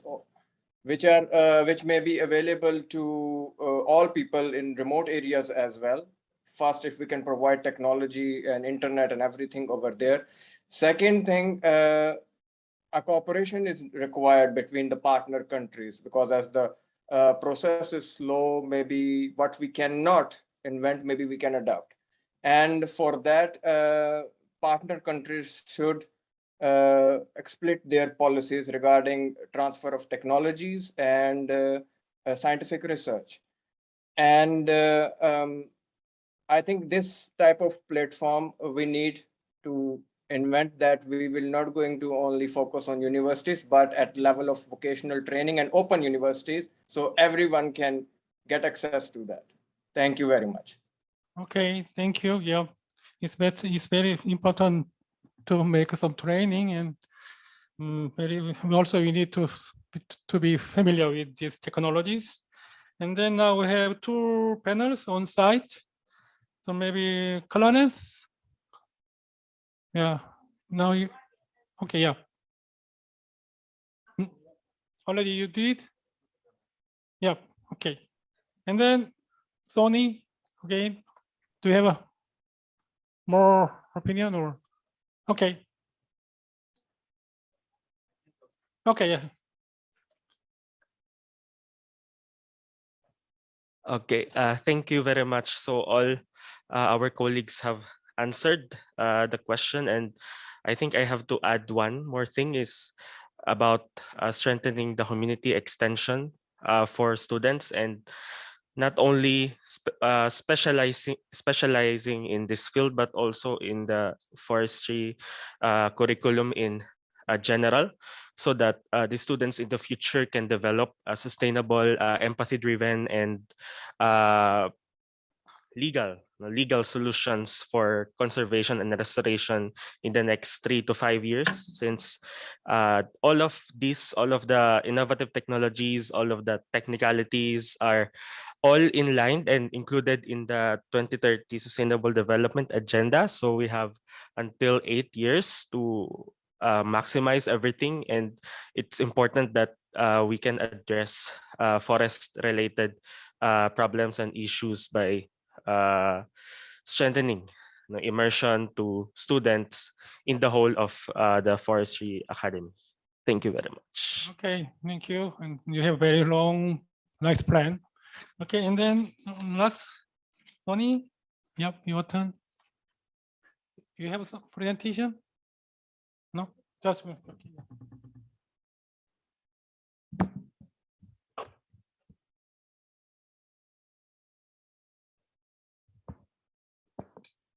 which are uh, which may be available to uh, all people in remote areas as well first if we can provide technology and internet and everything over there second thing uh, a cooperation is required between the partner countries because as the uh, process is slow maybe what we cannot invent maybe we can adopt and for that uh, partner countries should uh, their policies regarding transfer of technologies and uh, uh, scientific research. And uh, um, I think this type of platform we need to invent that we will not going to only focus on universities, but at level of vocational training and open universities, so everyone can get access to that. Thank you very much. Okay, thank you. Yeah, it's it's very important to make some training and mm, very also you need to to be familiar with these technologies. And then now we have two panels on site. So maybe Clarence. Yeah, now you, okay, yeah. Mm, Already you did? Yeah, okay. And then Soni, again, do you have a more opinion or? Okay. Okay, yeah. Okay, uh, thank you very much. So all uh, our colleagues have answered uh, the question and I think I have to add one more thing is about uh, strengthening the community extension uh, for students and not only sp uh, specializing specializing in this field but also in the forestry uh, curriculum in uh, general so that uh, the students in the future can develop a sustainable empathy driven and legal legal solutions for conservation and restoration in the next three to five years since uh, all of these all of the innovative technologies all of the technicalities are all in line and included in the 2030 sustainable development agenda. So we have until eight years to uh, maximize everything and it's important that uh, we can address uh, forest related uh, problems and issues by uh, strengthening immersion to students in the whole of uh, the forestry academy thank you very much Okay, thank you. And you have a very long, nice plan. Okay, and then um, last, Tony, yep, your turn. You have a presentation? No, just, okay.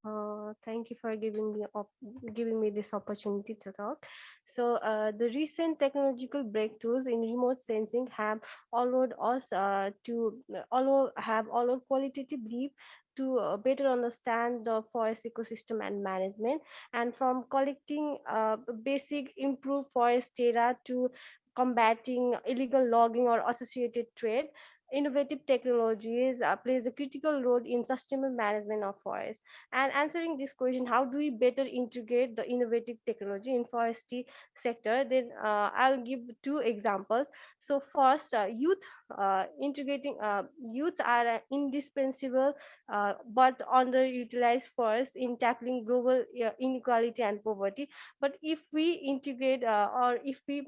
Uh, thank you for giving me giving me this opportunity to talk. So uh, the recent technological breakthroughs in remote sensing have allowed us uh, to allow have allowed qualitatively to uh, better understand the forest ecosystem and management and from collecting uh, basic improved forest data to combating illegal logging or associated trade innovative technologies uh, plays a critical role in sustainable management of forests. And answering this question, how do we better integrate the innovative technology in forestry sector? Then uh, I'll give two examples. So first, uh, youth uh, integrating uh, youth are indispensable uh, but underutilized forests in tackling global inequality and poverty. But if we integrate or if we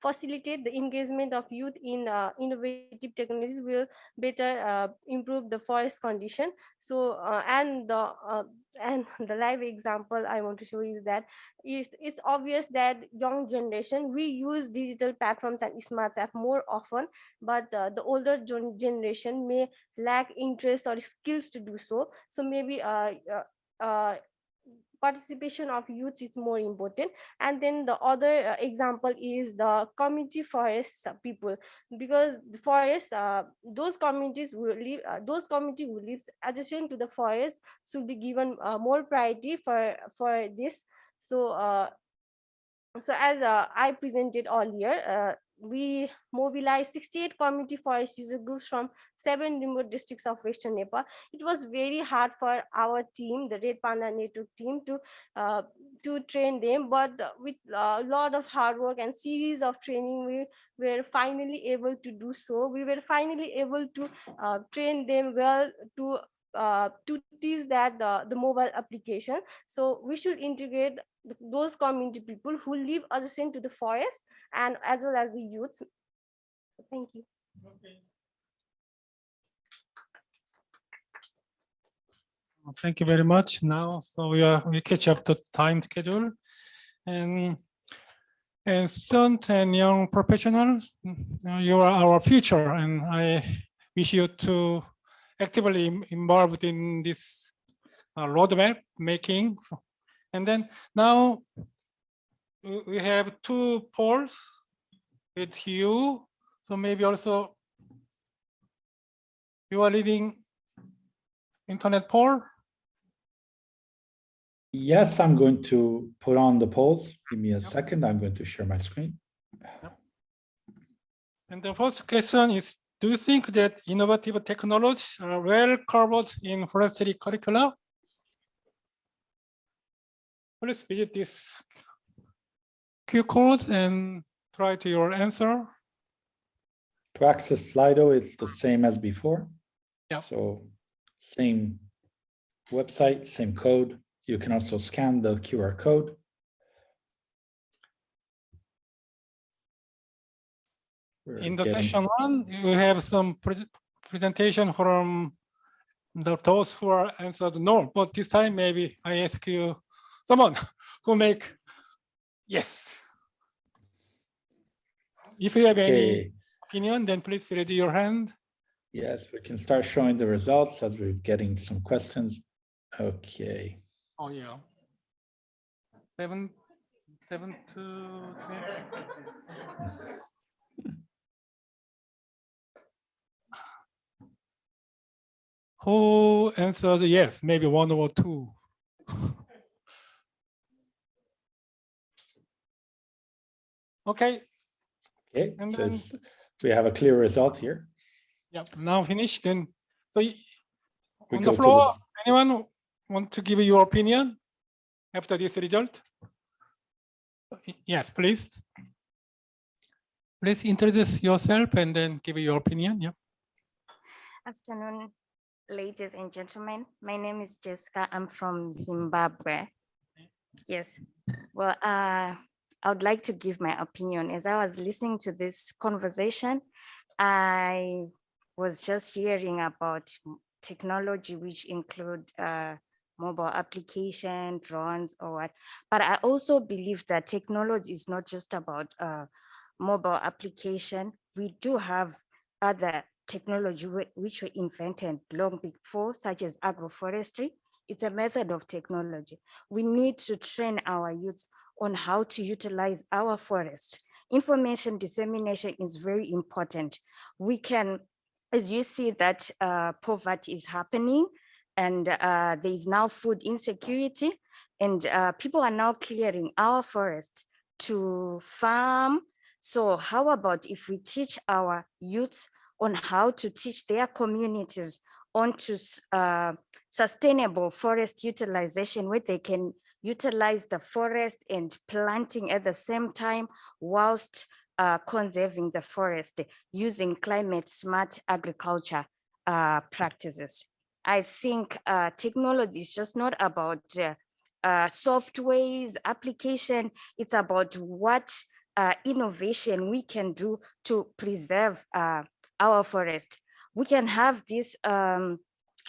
facilitate the engagement of youth in uh, innovative technologies will better uh, improve the forest condition. So uh, and the uh, and the live example i want to show you that is it's obvious that young generation we use digital platforms and smart app more often but uh, the older gen generation may lack interest or skills to do so. So maybe uh, uh participation of youth is more important. And then the other uh, example is the community forest people. Because the forest uh, those communities will live uh, those community who live adjacent to the forest should be given uh, more priority for for this. So uh, so as uh, i presented earlier we mobilized 68 community forest user groups from seven remote districts of Western Nepal. It was very hard for our team, the Red Panda Network team, to uh, to train them. But with a lot of hard work and series of training, we were finally able to do so. We were finally able to uh, train them well to uh, to teach that the, the mobile application. So we should integrate those community people who live adjacent to the forest and as well as the youth. Thank you. Okay. Thank you very much. Now, so we are we catch up the time schedule, and and student and young professionals, you are our future, and I wish you to actively involved in this uh, roadmap making. And then now we have two polls with you. So maybe also you are leading internet poll? Yes, I'm going to put on the polls. Give me a second. I'm going to share my screen. And the first question is do you think that innovative technologies are well covered in forestry curricula? Please visit this Q code and try to your answer. To access Slido, it's the same as before. Yeah. So same website, same code. You can also scan the QR code. We're in the getting... session one, you have some pre presentation from the, those who are answered no, but this time maybe I ask you someone who make yes. If you have okay. any opinion, then please raise your hand. Yes, we can start showing the results as we're getting some questions. Okay. Oh yeah. Seven, seven to. Who answers yes, maybe one or two? okay. Okay, and so then, we have a clear result here. Yeah, now finished. Then, so we on the floor, anyone want to give your opinion after this result? Yes, please. Please introduce yourself and then give your opinion. Yeah. Afternoon, ladies and gentlemen. My name is Jessica. I'm from Zimbabwe. Yes. Well, uh, I would like to give my opinion. As I was listening to this conversation, I was just hearing about technology which include uh, mobile application, drones or what. But I also believe that technology is not just about uh, mobile application. We do have other technology which were invented long before, such as agroforestry. It's a method of technology. We need to train our youths on how to utilize our forest. Information dissemination is very important. We can, as you see that uh, poverty is happening and uh, there is now food insecurity and uh, people are now clearing our forest to farm. So how about if we teach our youths on how to teach their communities onto uh, sustainable forest utilization where they can utilize the forest and planting at the same time whilst uh, conserving the forest using climate smart agriculture uh, practices. I think uh, technology is just not about uh, uh, softwares, application, it's about what uh, innovation we can do to preserve our forest. We can have this um,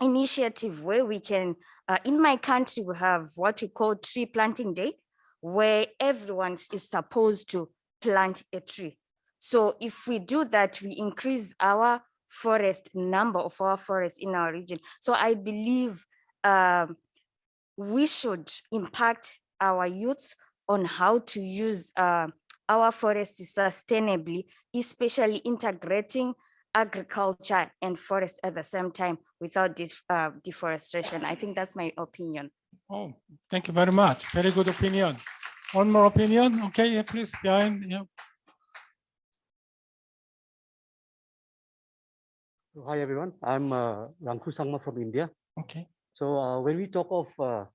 initiative where we can, uh, in my country, we have what we call tree planting day, where everyone is supposed to plant a tree. So if we do that, we increase our forest number of our forests in our region. So I believe um, we should impact our youths on how to use uh, our forests sustainably, especially integrating agriculture and forest at the same time without this uh, deforestation. I think that's my opinion. Oh, thank you very much. Very good opinion. One more opinion. Okay, please behind. Yeah. Hi everyone, I'm uh, Ranku Sangma from India. Okay. So uh, when we talk of uh,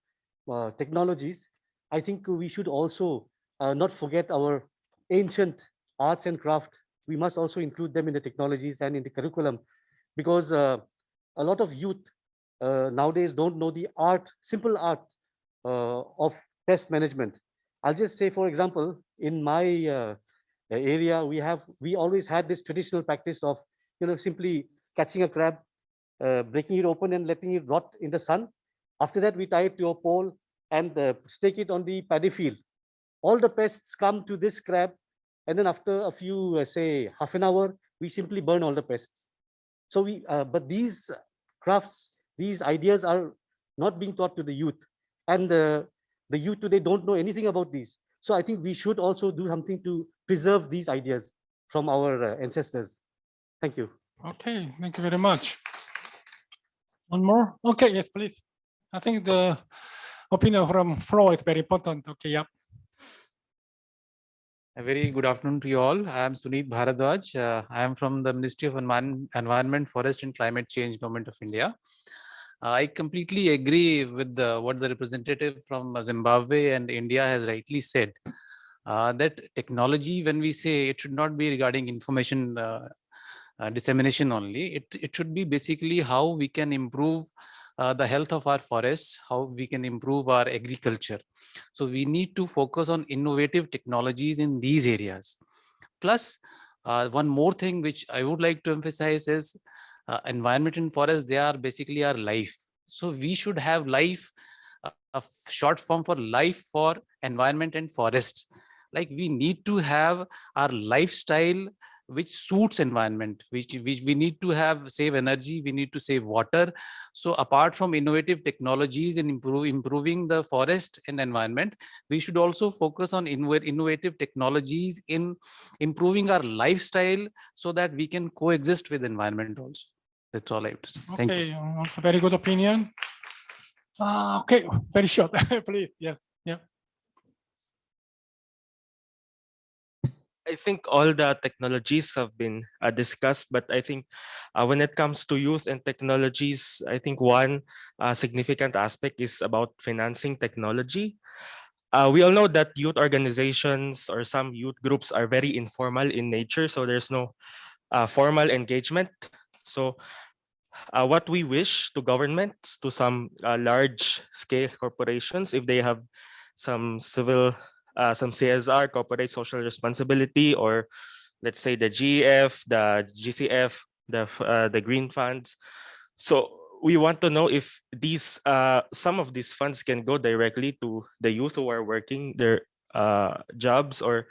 uh, technologies, I think we should also uh, not forget our ancient arts and craft. We must also include them in the technologies and in the curriculum because uh, a lot of youth uh, nowadays don't know the art, simple art uh, of pest management. I'll just say, for example, in my uh, area, we have we always had this traditional practice of you know simply catching a crab, uh, breaking it open and letting it rot in the sun. After that, we tie it to a pole and uh, stake it on the paddy field. All the pests come to this crab, and then after a few, uh, say, half an hour, we simply burn all the pests. So we, uh, but these crafts, these ideas are not being taught to the youth, and the the youth today don't know anything about these. So I think we should also do something to preserve these ideas from our uh, ancestors. Thank you. Okay, thank you very much. One more? Okay, yes, please. I think the opinion from Flo is very important. Okay, yeah. A very good afternoon to you all. I am Sunit Bharadwaj. Uh, I am from the Ministry of Environment, Environment, Forest and Climate Change, Government of India. Uh, I completely agree with the, what the representative from Zimbabwe and India has rightly said. Uh, that technology, when we say it should not be regarding information uh, uh, dissemination only. It, it should be basically how we can improve uh, the health of our forests, how we can improve our agriculture. So we need to focus on innovative technologies in these areas. Plus, uh, one more thing which I would like to emphasize is uh, environment and forest, they are basically our life. So we should have life, uh, a short form for life for environment and forest. Like we need to have our lifestyle which suits environment which which we need to have save energy we need to save water. So apart from innovative technologies and improve improving the forest and environment we should also focus on innovative technologies in improving our lifestyle so that we can coexist with environment also. That's all i have to say. Okay, thank you also very good opinion. Uh, okay very short please yeah I think all the technologies have been uh, discussed, but I think uh, when it comes to youth and technologies, I think one uh, significant aspect is about financing technology. Uh, we all know that youth organizations or some youth groups are very informal in nature, so there's no uh, formal engagement. So uh, what we wish to governments, to some large scale corporations, if they have some civil uh, some CSR, corporate social responsibility, or let's say the GEF, the GCF, the uh, the green funds. So we want to know if these uh, some of these funds can go directly to the youth who are working their uh, jobs or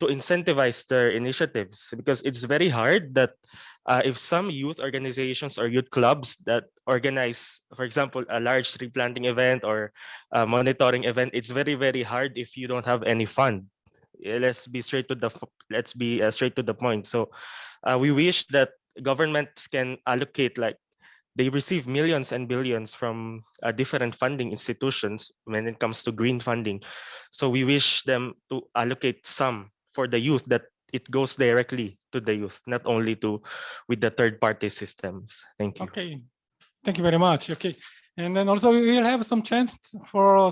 to incentivize their initiatives because it's very hard that uh, if some youth organizations or youth clubs that organize, for example, a large tree planting event or a monitoring event, it's very, very hard if you don't have any fund. Let's be straight to the let's be uh, straight to the point. So uh, we wish that governments can allocate like they receive millions and billions from uh, different funding institutions when it comes to green funding. So we wish them to allocate some for the youth that it goes directly to the youth, not only to with the third party systems. Thank you. Okay, thank you very much. Okay, and then also we will have some chance for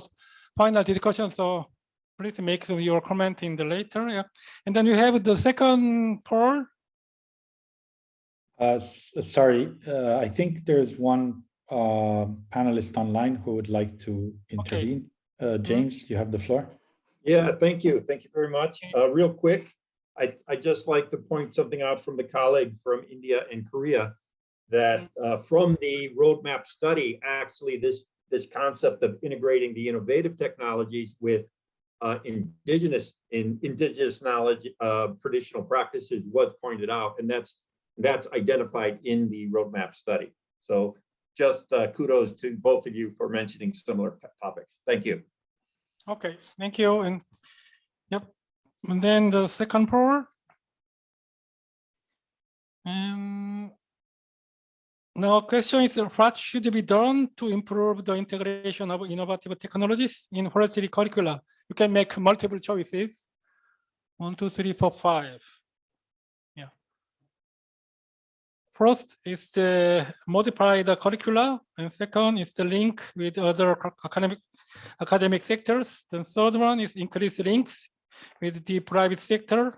final discussion. So please make your comment in the later. Yeah, and then we have the second poll. Uh, sorry, uh, I think there's one uh, panelist online who would like to intervene. Uh, James, you have the floor. Yeah, thank you. Thank you very much. Uh, real quick, I, I just like to point something out from the colleague from India and Korea that uh, from the roadmap study, actually this, this concept of integrating the innovative technologies with uh, indigenous, in indigenous knowledge, uh, traditional practices was pointed out, and that's, that's identified in the roadmap study. So just uh, kudos to both of you for mentioning similar topics. Thank you. Okay, thank you. And yep, and then the second poll. And now question is what should be done to improve the integration of innovative technologies in forestry curricula? You can make multiple choices. One, two, three, four, five. First is the modify the curricula, and second is the link with other academic academic sectors. The third one is increase links with the private sector.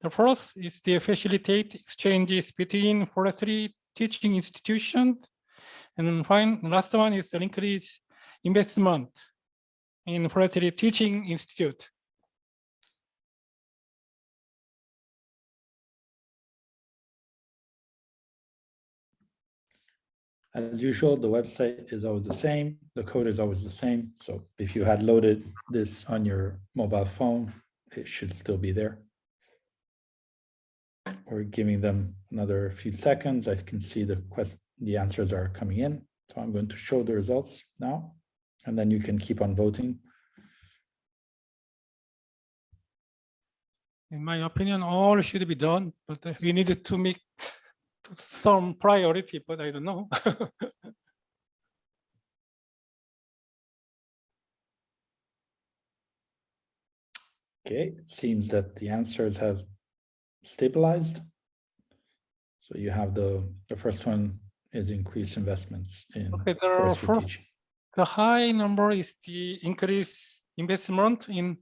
The fourth is to facilitate exchanges between forestry teaching institutions. And fine, the last one is to increase investment in forestry teaching institute. As usual, the website is always the same. The code is always the same. So if you had loaded this on your mobile phone, it should still be there. We're giving them another few seconds. I can see the quest, the answers are coming in. So I'm going to show the results now, and then you can keep on voting. In my opinion, all should be done, but we needed to make some priority, but I don't know. Okay, it seems that the answers have stabilized. So you have the, the first one is increased investments in Okay, the first, the high number is the increased investment in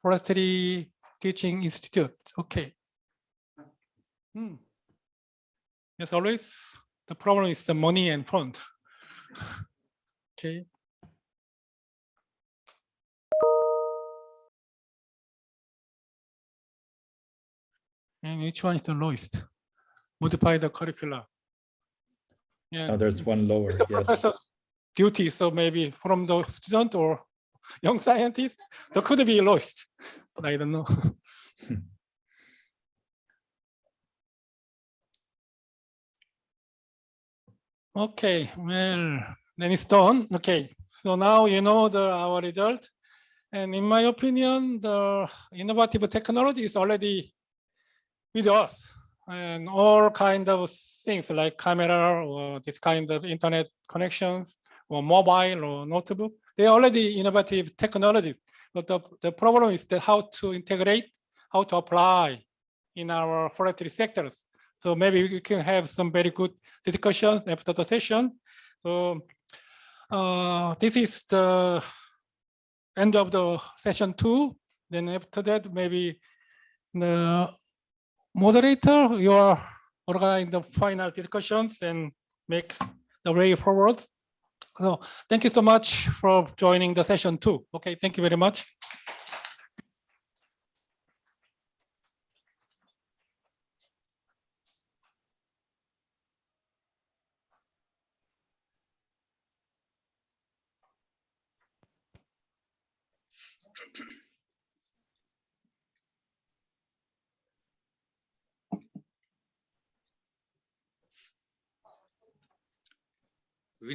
forestry teaching institute. Okay. Hmm. As always, the problem is the money and fund. Okay. And which one is the lowest? Modify the curricula. Yeah. Oh, there's one lower, It's the yes. professor's duty, so maybe from the student or young scientist, there could be lost, but I don't know. Okay, well, then it's done. Okay, so now you know the our result. And in my opinion, the innovative technology is already with us and all kind of things like camera or this kind of internet connections or mobile or notebook. They are already innovative technologies, but the, the problem is that how to integrate, how to apply in our forestry sectors. So maybe we can have some very good discussions after the session. So uh, this is the end of the session two. Then after that, maybe the moderator, you are organizing the final discussions and makes the way forward. So thank you so much for joining the session two. Okay, thank you very much.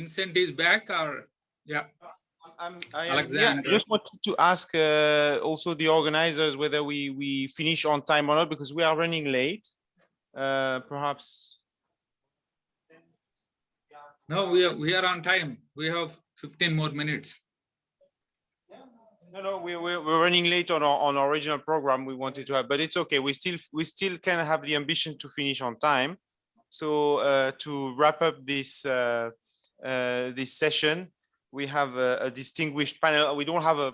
Vincent is back or, yeah. I'm, I am, yeah, Alexander. just wanted to ask uh, also the organizers whether we, we finish on time or not, because we are running late. Uh, perhaps, No, we are, we are on time. We have fifteen more minutes. No, no, we, we're, we're running late on our, on our original program we wanted to have, but it's okay. We still, we still can have the ambition to finish on time. So uh, to wrap up this, uh, this session, we have a, a distinguished panel. We don't have a,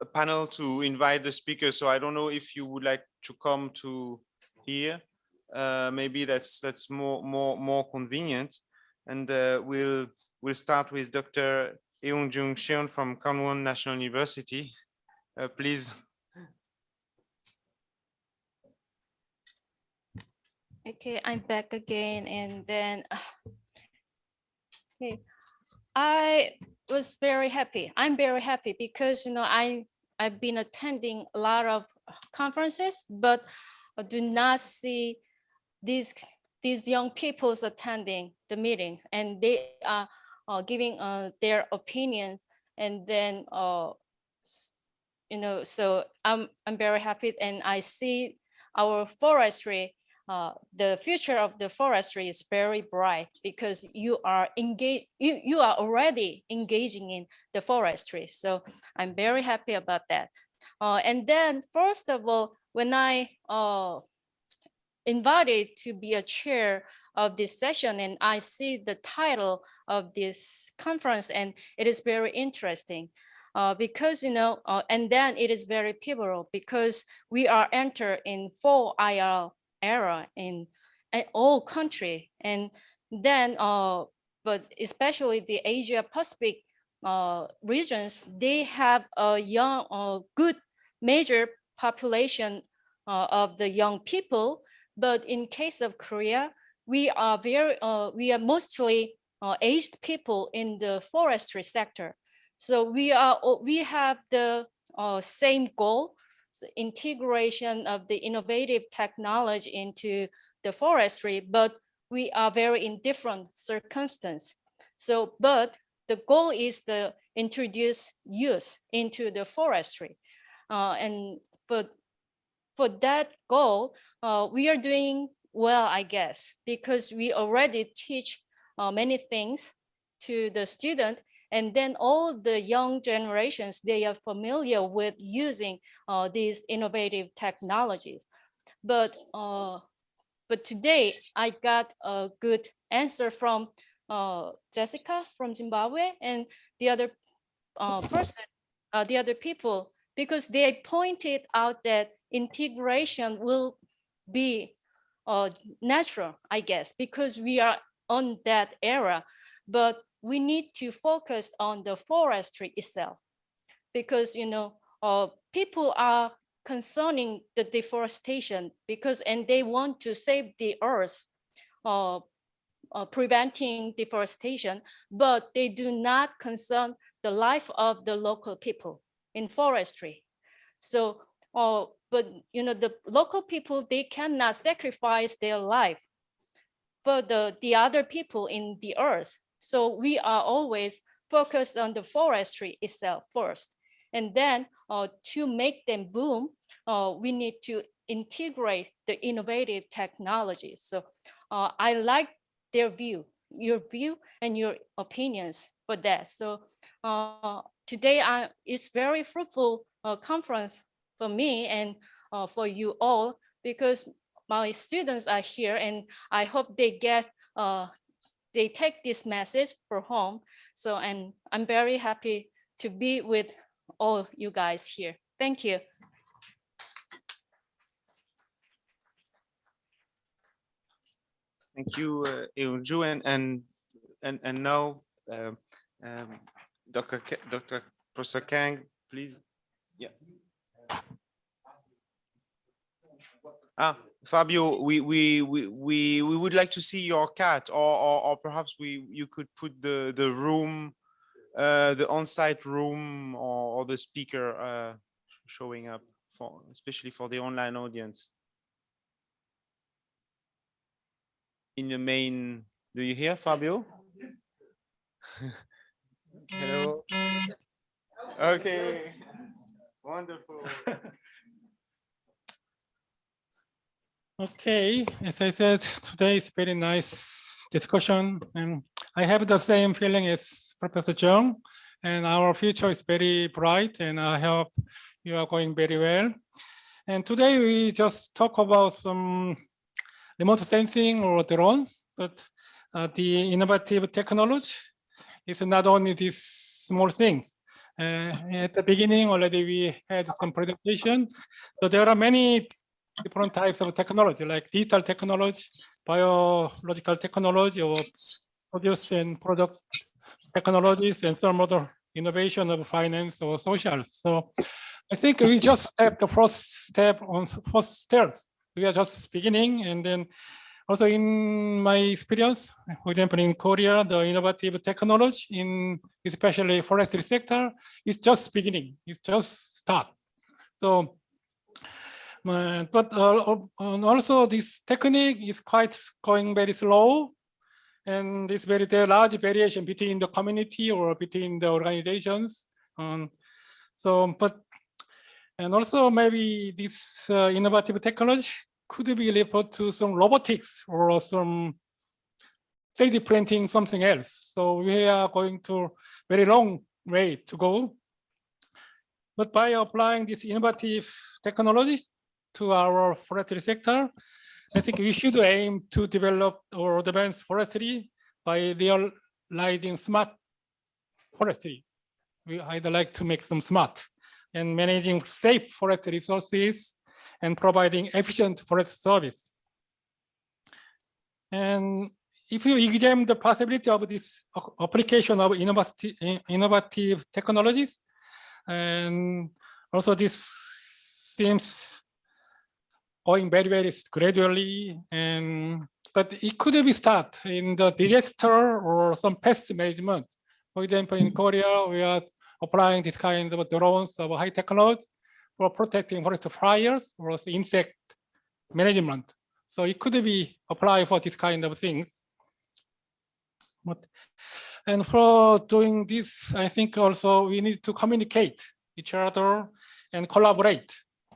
a panel to invite the speaker, so I don't know if you would like to come to here. Uh, maybe that's, that's more, more, more convenient. And uh, we'll, we'll start with Dr. Eun Jung Cheon from Kangwon National University. Uh, please. Okay, I'm back again and then okay. I was very happy. I'm very happy because you know I I've been attending a lot of conferences, but I do not see these these young people's attending the meetings and they are uh, giving uh, their opinions and then uh, you know so I'm I'm very happy and I see our forestry uh, the future of the forestry is very bright because you are engaged, you, you are already engaging in the forestry. So I'm very happy about that. Uh, and then first of all, when I uh, invited to be a chair of this session and I see the title of this conference and it is very interesting. Uh, because you know, uh, and then it is very pivotal because we are enter in 4IR era in, in all country. And then uh but especially the asia pacific uh regions they have a young uh, good major population uh, of the young people. But in case of korea we are very uh, we are mostly uh, aged people in the forestry sector. So we are we have the uh, same goal integration of the innovative technology into the forestry, but we are very in different circumstance. So, but the goal is to introduce youth into the forestry. Uh, and for, for that goal, uh, we are doing well, I guess, because we already teach uh, many things to the student and then all the young generations, they are familiar with using uh, these innovative technologies. But, uh, but today I got a good answer from uh, Jessica from Zimbabwe and the other uh, person, uh, the other people, because they pointed out that integration will be uh, natural, I guess, because we are on that era. But we need to focus on the forestry itself. Because you know uh, people are concerning the deforestation because and they want to save the earth uh, uh, preventing deforestation but they do not concern the life of the local people in forestry. So uh, but you know the local people they cannot sacrifice their life for the the other people in the earth so we are always focused on the forestry itself first. And then uh, to make them boom, uh, we need to integrate the innovative technologies. So uh, I like their view, your view and your opinions for that. So uh, today I, it's very fruitful uh, conference for me and uh, for you all because my students are here and I hope they get they take this message for home. So, and I'm very happy to be with all you guys here. Thank you. Thank you, uh, and and and and now, um, um, Dr. K Dr. Professor Kang, please. Yeah. Ah, Fabio, we we we we we would like to see your cat, or or, or perhaps we you could put the the room, uh, the on-site room, or, or the speaker uh, showing up for especially for the online audience. in the main, do you hear Fabio? Hello. Okay. Wonderful. Okay, as I said, today is very nice discussion and I have the same feeling as Professor Chung and our future is very bright and I hope you are going very well. And today we just talk about some remote sensing or drones, but uh, the innovative technology is not only these small things. Uh, at the beginning already we had some presentation. So there are many different types of technology like digital technology, biological technology or produce and product technologies and some other innovation of finance or social. So I think we just step the first step on first stairs. We are just beginning and then also in my experience, for example, in Korea, the innovative technology in especially forestry sector is just beginning. It's just start. So, but uh, also this technique is quite going very slow and it's very there large variation between the community or between the organizations. Um, so, but and also maybe this uh, innovative technology could be referred to some robotics or some 3D printing something else. So we are going to very long way to go. But by applying these innovative technologies to our forestry sector, I think we should aim to develop or advance forestry by realizing smart forestry. We I'd like to make them smart and managing safe forest resources and providing efficient forest service. And if you examine the possibility of this application of innovative, innovative technologies, and also this seems going very, very gradually, and but it could be start in the disaster or some pest management. For example, in mm-hmm. Korea, we are applying this kind of drones of high technology for protecting forest fires or insect management. So it could be applied for this kind of things. But, and for doing this, I think also we need to communicate each other and collaborate.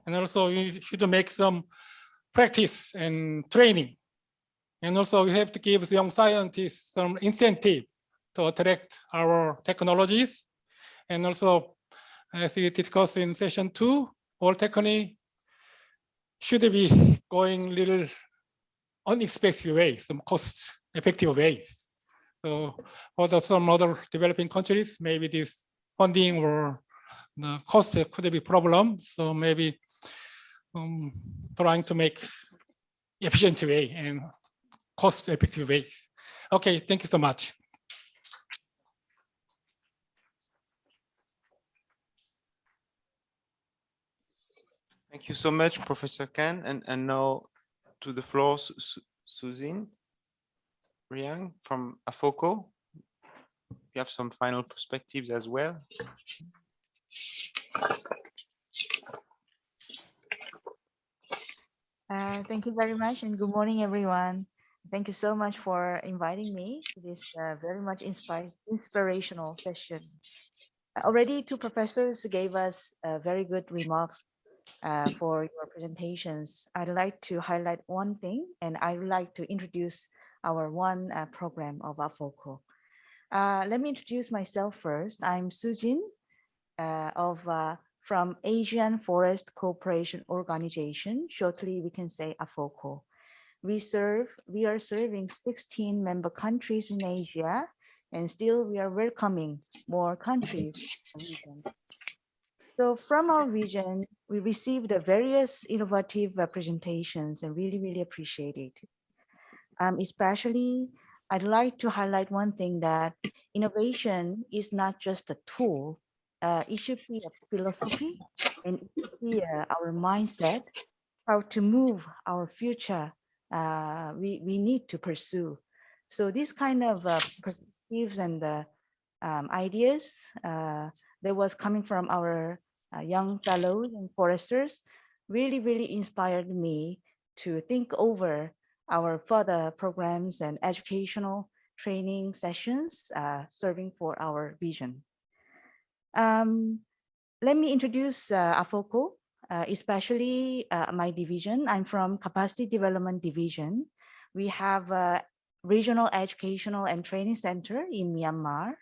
And also we should make some practice and training. And also we have to give young scientists some incentive to attract our technologies. And also as we discussed in session two, all technology should be going little unexpected ways, some cost effective ways. So for the, some other developing countries, maybe this funding or the cost could be problem. So maybe um, trying to make efficient way and cost effective ways. Okay, thank you so much. Thank you so much, Professor Kang. And, and now to the floor, Su Su Sujin Riang from AFOCO. You have some final perspectives as well. Uh, thank you very much and good morning, everyone. Thank you so much for inviting me to this uh, very much inspire, inspirational session. Already two professors gave us uh, very good remarks uh, for your presentations. I'd like to highlight one thing, and I'd like to introduce our one uh, program of AFOCO. Uh, let me introduce myself first. I'm Sujin uh, of uh, from Asian Forest Cooperation Organization. Shortly, we can say AFOCO. We serve, we are serving 16 member countries in Asia, and still we are welcoming more countries. So from our region, we received the various innovative presentations and really, really appreciate it. Um, especially, I'd like to highlight one thing that innovation is not just a tool. Uh, be a philosophy and uh, our mindset, how to move our future uh, we, we need to pursue. So this kind of uh, perspectives and the um, ideas uh, that was coming from our uh, young fellows and foresters really, really inspired me to think over our further programs and educational training sessions uh, serving for our vision. Um, let me introduce uh, AFOCO, uh, especially uh, my division. I'm from Capacity Development Division. We have a regional educational and training center in Myanmar.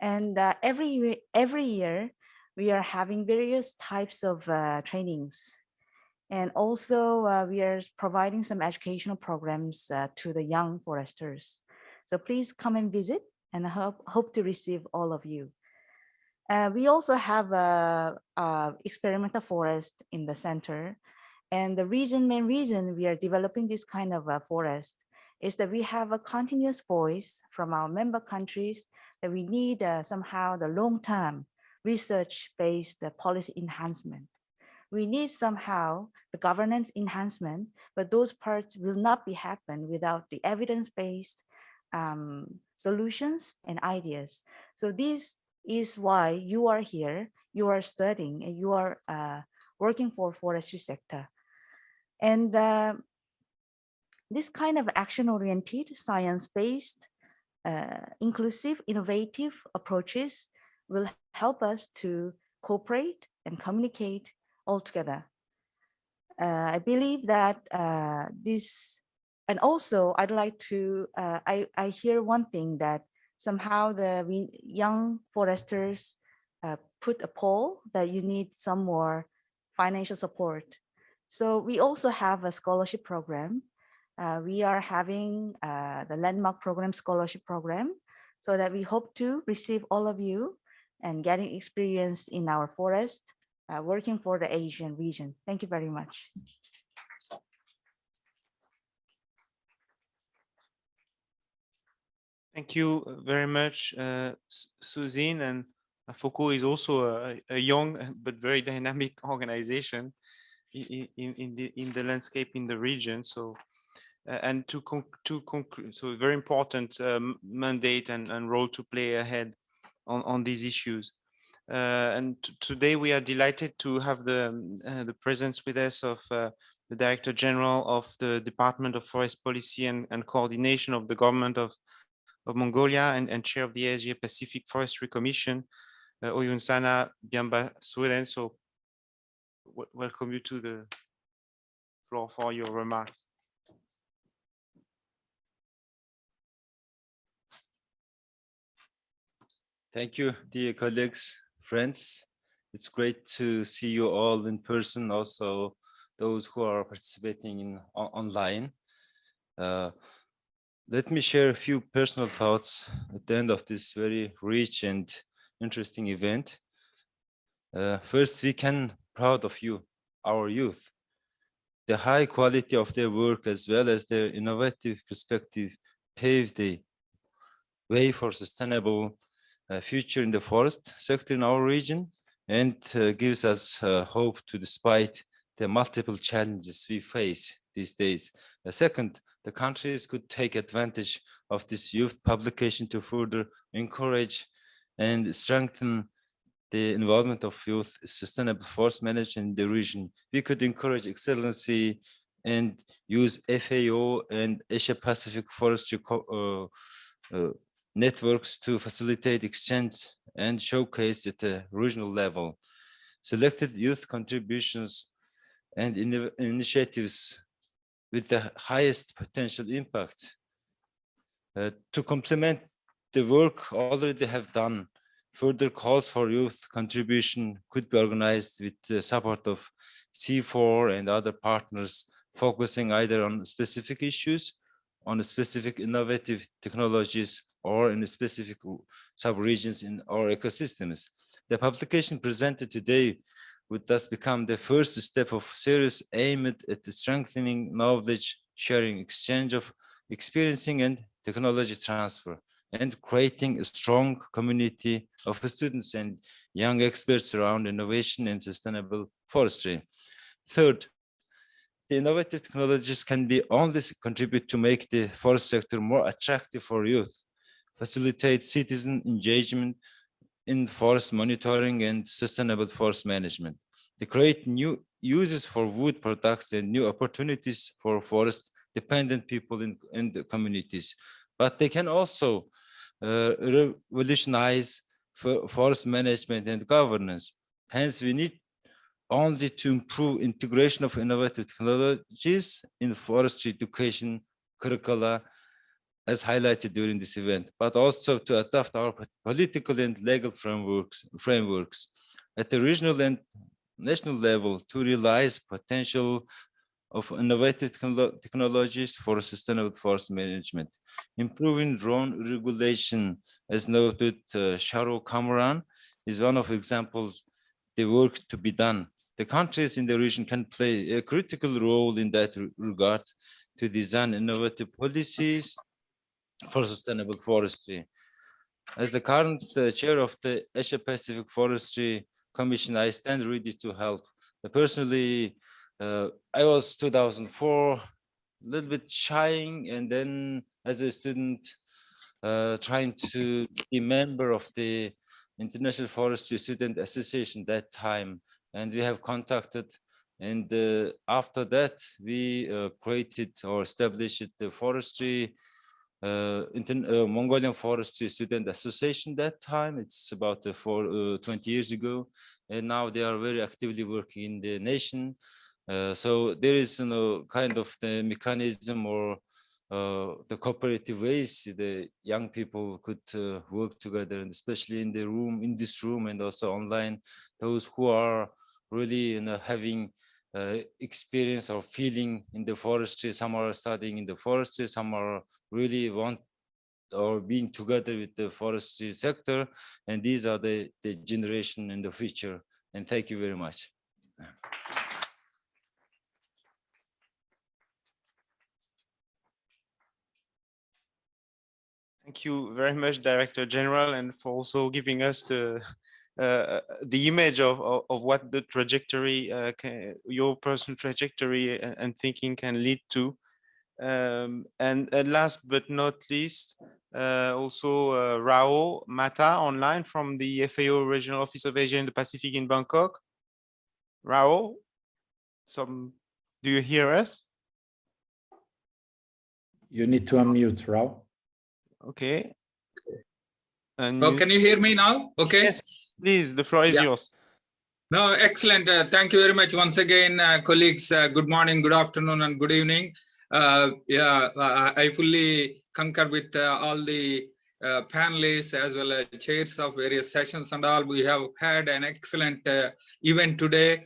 And uh, every, every year, we are having various types of uh, trainings. And also, uh, we are providing some educational programs uh, to the young foresters. So please come and visit and I hope, hope to receive all of you. Uh, we also have a, a experimental forest in the center. And the reason, main reason we are developing this kind of a forest is that we have a continuous voice from our member countries that we need uh, somehow the long-term research-based uh, policy enhancement. We need somehow the governance enhancement, but those parts will not be happen without the evidence-based um, solutions and ideas. So this is why you are here, you are studying, and you are uh, working for forestry sector. And uh, this kind of action-oriented, science-based, uh, inclusive, innovative approaches will help us to cooperate and communicate all together. Uh, I believe that uh, this, and also I'd like to, uh, I, I hear one thing that somehow the young foresters uh, put a poll that you need some more financial support. So we also have a scholarship program. Uh, we are having uh, the landmark program scholarship program so that we hope to receive all of you and getting experience in our forest, uh, working for the Asian region. Thank you very much. Thank you very much, uh, Suzine. And AFOCO is also a, a young but very dynamic organization in, in, the, in the landscape in the region. So, uh, and to, con- to conclude, so very important um, mandate and, and role to play ahead on, on these issues. Uh, and today we are delighted to have the, um, uh, the presence with us of uh, the Director General of the Department of Forest Policy and, and Coordination of the Government of of Mongolia and, and chair of the Asia Pacific Forestry Commission, uh, Oyunsana Biamba Suren. So welcome you to the floor for your remarks. Thank you, dear colleagues, friends. It's great to see you all in person, also those who are participating in online. Uh, let me share a few personal thoughts at the end of this very rich and interesting event. Uh, first, we can proud of you, our youth. The high quality of their work as well as their innovative perspective paved the way for sustainable uh, future in the forest sector in our region and uh, gives us uh, hope to despite the multiple challenges we face these days. Uh, second, the countries could take advantage of this youth publication to further encourage and strengthen the involvement of youth sustainable forest management in the region. We could encourage excellency and use FAO and Asia Pacific forestry uh, uh, networks to facilitate exchange and showcase at a regional level. Selected youth contributions and inno- initiatives with the highest potential impact. Uh, to complement the work already have done, further calls for youth contribution could be organized with the support of CIFOR and other partners, focusing either on specific issues, on specific innovative technologies, or in specific sub-regions in our ecosystems. The publication presented today would thus become the first step of series aimed at strengthening knowledge sharing, exchange of experiencing and technology transfer, and creating a strong community of students and young experts around innovation and sustainable forestry. Third, the innovative technologies can be only contribute to make the forest sector more attractive for youth, facilitate citizen engagement in forest monitoring and sustainable forest management. They create new uses for wood products and new opportunities for forest dependent people in, in the communities. But they can also uh, revolutionize for forest management and governance. Hence, we need only to improve integration of innovative technologies in forestry education curricula as highlighted during this event, but also to adapt our political and legal frameworks, frameworks at the regional and national level to realize potential of innovative technologies for sustainable forest management. Improving drone regulation, as noted, uh, Sharo Kamran, is one of examples the work to be done. The countries in the region can play a critical role in that regard to design innovative policies for sustainable forestry. As the current uh, chair of the Asia Pacific Forestry Commission, I stand ready to help. Personally, uh, I was 2004, a little bit shying, and then as a student, uh, trying to be member of the International Forestry Student Association that time, and we have contacted. And uh, after that, we uh, created or established the forestry uh, uh, Mongolian Forestry Student Association that time. It's about uh, for uh, 20 years ago. And now they are very actively working in the nation. Uh, so there is you know, kind of the mechanism or uh, the cooperative ways the young people could work together, and especially in the room, in this room and also online, those who are really you know, having uh, experience or feeling in the forestry. Some are studying in the forestry, some are really want or being together with the forestry sector. And these are the, the generation in the future. And thank you very much. Thank you very much, Director General, and for also giving us the uh, the image of, of, of, what the trajectory, uh, can, your personal trajectory and, and, thinking can lead to. Um, and, and, last but not least, uh, also uh, Rao Matta online from the FAO Regional Office of Asia and the Pacific in Bangkok. Rao, some, do you hear us? You need to unmute, Rao. Okay. And oh, you... can you hear me now? Okay. Yes, please, the floor is yeah. yours. No, excellent. Uh, thank you very much once again, uh, colleagues. Uh, good morning, good afternoon, and good evening. Uh, yeah, I fully concur with uh, all the uh, panelists as well as chairs of various sessions and all. We have had an excellent event today.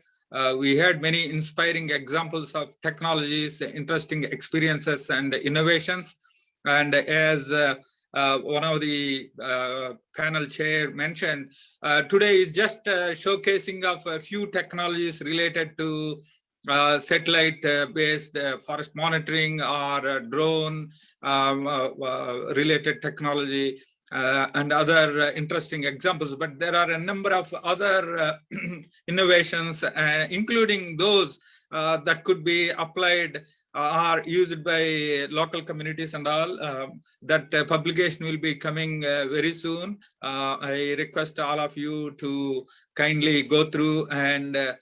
we had many inspiring examples of technologies, interesting experiences and innovations. And as uh, Uh, one of the uh, panel chair mentioned, uh, today is just uh, showcasing of a few technologies related to uh, satellite-based uh, uh, forest monitoring or drone um, related technology and other interesting examples. But there are a number of other innovations, including those that could be applied are used by local communities and all. Um, that uh, publication will be coming uh, very soon. Uh, I request all of you to kindly go through and uh,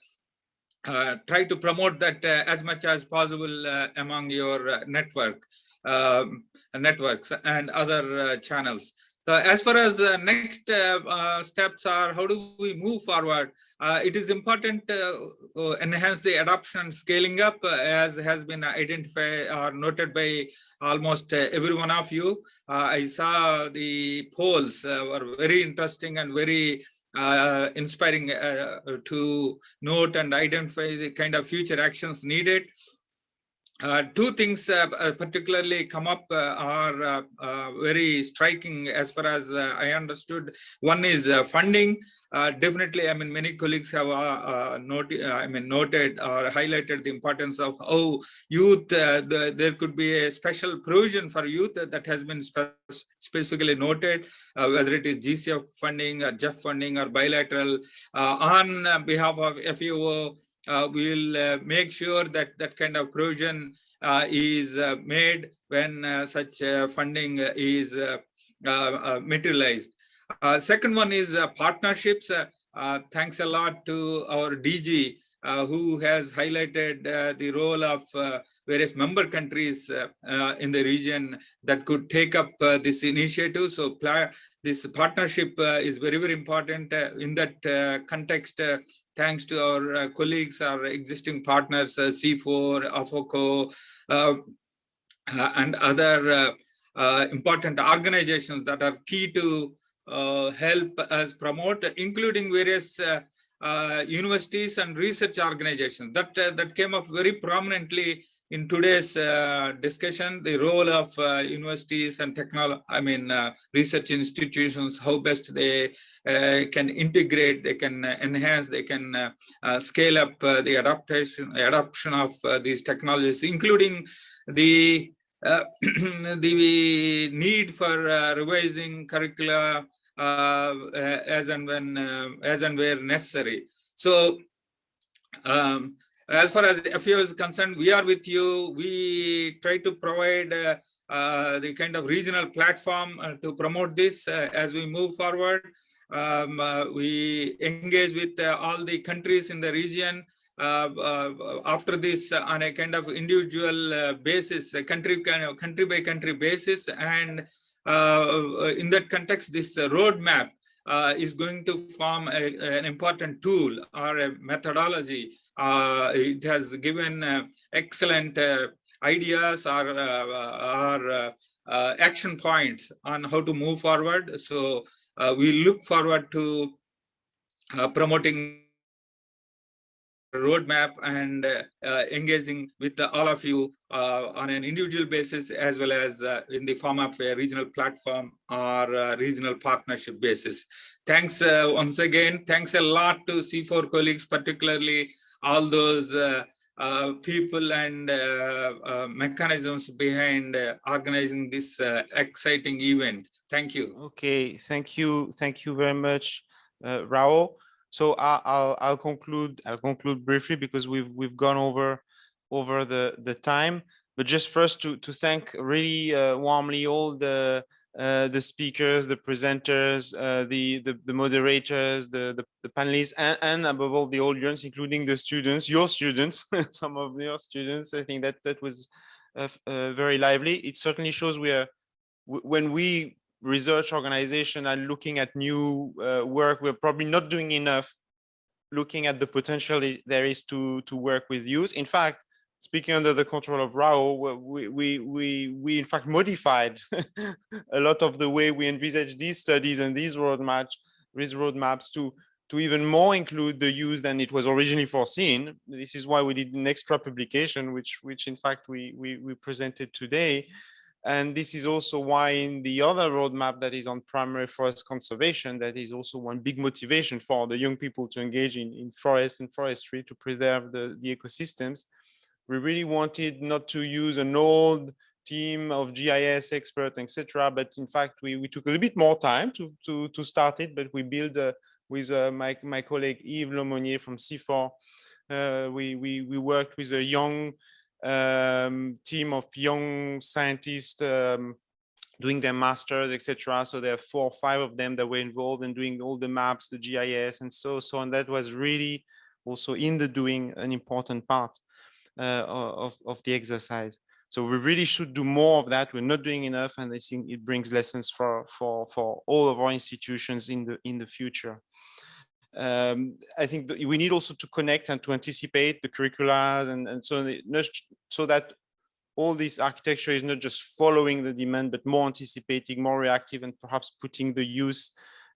uh, try to promote that uh, as much as possible among your network um, networks and other channels. So as far as uh, next uh, uh, steps are, how do we move forward? Uh, it is important to uh, enhance the adoption and scaling up uh, as has been identified or noted by almost every one of you. I saw the polls were very interesting and very inspiring to note and identify the kind of future actions needed. Uh, two things uh, uh, particularly come up uh, are uh, very striking as far as I understood. One is funding. definitely, I mean, many colleagues have noted, I mean, noted or highlighted the importance of how youth, the, there could be a special provision for youth that has been spe specifically noted, whether it is GCF funding or GEF funding or bilateral on behalf of uh, Uh, we will uh, make sure that that kind of provision uh, is uh, made when uh, such uh, funding is uh, uh, materialized. second one is partnerships. thanks a lot to our DG who has highlighted the role of various member countries in the region that could take up this initiative. So this partnership is very, very important in that context thanks to our uh, colleagues, our existing partners, uh, CIFOR, AFOCO, uh, uh, and other uh, important organizations that are key to uh, help us promote, including various uh, uh, universities and research organizations. That, uh, that came up very prominently in today's uh, discussion, the role of uh, universities and technology, I mean, uh, research institutions, how best they uh, can integrate, they can uh, enhance, they can uh, scale up the adaptation, adoption of these technologies, including the the need for revising curricula as and when as and where necessary. So um, as far as FAO is concerned, we are with you. We try to provide uh, uh, the kind of regional platform uh, to promote this uh, as we move forward. Um, uh, we engage with uh, all the countries in the region after this on a kind of individual basis, country kind of country by country basis, and in that context, this roadmap is going to form a, an important tool or a methodology. Uh, it has given uh, excellent uh, ideas or, uh, or uh, action points on how to move forward. So we look forward to promoting roadmap and engaging with all of you on an individual basis as well as in the form of a regional platform or regional partnership basis. Thanks once again. Thanks a lot to CIFOR colleagues, particularly all those uh, uh, people and uh, uh, mechanisms behind uh, organizing this uh, exciting event. Thank you. Okay, thank you. Thank you very much, Rao. So I- I'll, I'll conclude, I'll conclude briefly because we've, we've gone over, over the, the time. But just first to, to thank really warmly all the, uh, the speakers, the presenters, uh, the, the, the moderators, the, the, the panelists, and, and above all the audience, including the students, your students, some of your students. I think that that was uh, uh, very lively. It certainly shows we are, when we research organization are looking at new uh, work, we're probably not doing enough looking at the potential there is to to work with youth. In fact, speaking under the control of Rao, we we we we in fact modified a lot of the way we envisage these studies and these roadmaps these roadmaps to to even more include the use than it was originally foreseen. This is why we did an extra publication, which which in fact we we, we presented today. And this is also why in the other roadmap that is on primary forest conservation, that is also one big motivation for the young people to engage in, in forest and forestry to preserve the, the ecosystems. We really wanted not to use an old team of GIS experts, etc. But in fact, we, we took a little bit more time to, to, to start it, but we built uh, with uh, my, my colleague Yves Laumonier from CIFOR. Uh, we, we, we worked with a young um, team of young scientists um, doing their masters, etc. So there are four or five of them that were involved in doing all the maps, the GIS, and so so. And that was really also in the doing an important part of of the exercise. So we really should do more of that. We're not doing enough, and I think it brings lessons for for for all of our institutions in the in the future um, I think we need also to connect and to anticipate the curricula and, and so, j- so that all this architecture is not just following the demand, but more anticipating, more reactive, and perhaps putting the use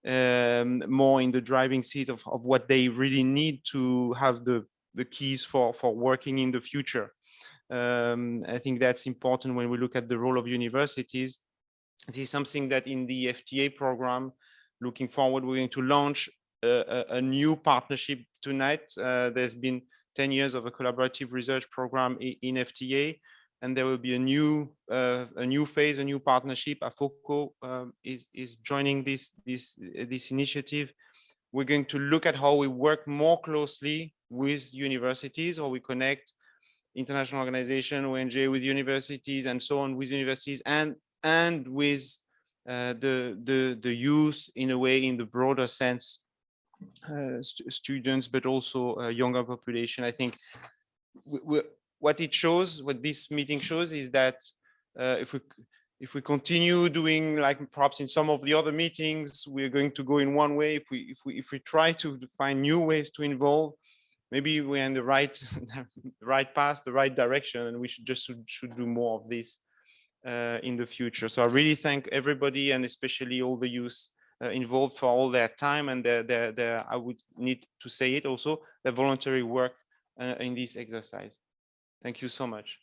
um, more in the driving seat of, of what they really need to have the, the keys for, for working in the future. Um, I think that's important when we look at the role of universities. This is something that in the FTA program, looking forward, we're going to launch a, a- new partnership tonight. Uh, There's been 10 years of a collaborative research program in FTA, and there will be a new uh, a new phase, a new partnership. AFOCO um, is is joining this this this initiative. We're going to look at how we work more closely with universities, or we connect international organization, ONG with universities, and so on with universities, and and with uh, the the the youth in a way in the broader sense uh, stu- students, but also a younger population. I think what it shows, what this meeting shows is that uh, if we if we continue doing like perhaps in some of the other meetings, we're going to go in one way. If we if we if we try to find new ways to involve, maybe we're in the right the right path, the right direction, and we should just should, should do more of this. uh, in the future. So I really thank everybody and especially all the youth uh, involved for all their time and their, their, their, I would need to say it also, their voluntary work uh, in this exercise. Thank you so much.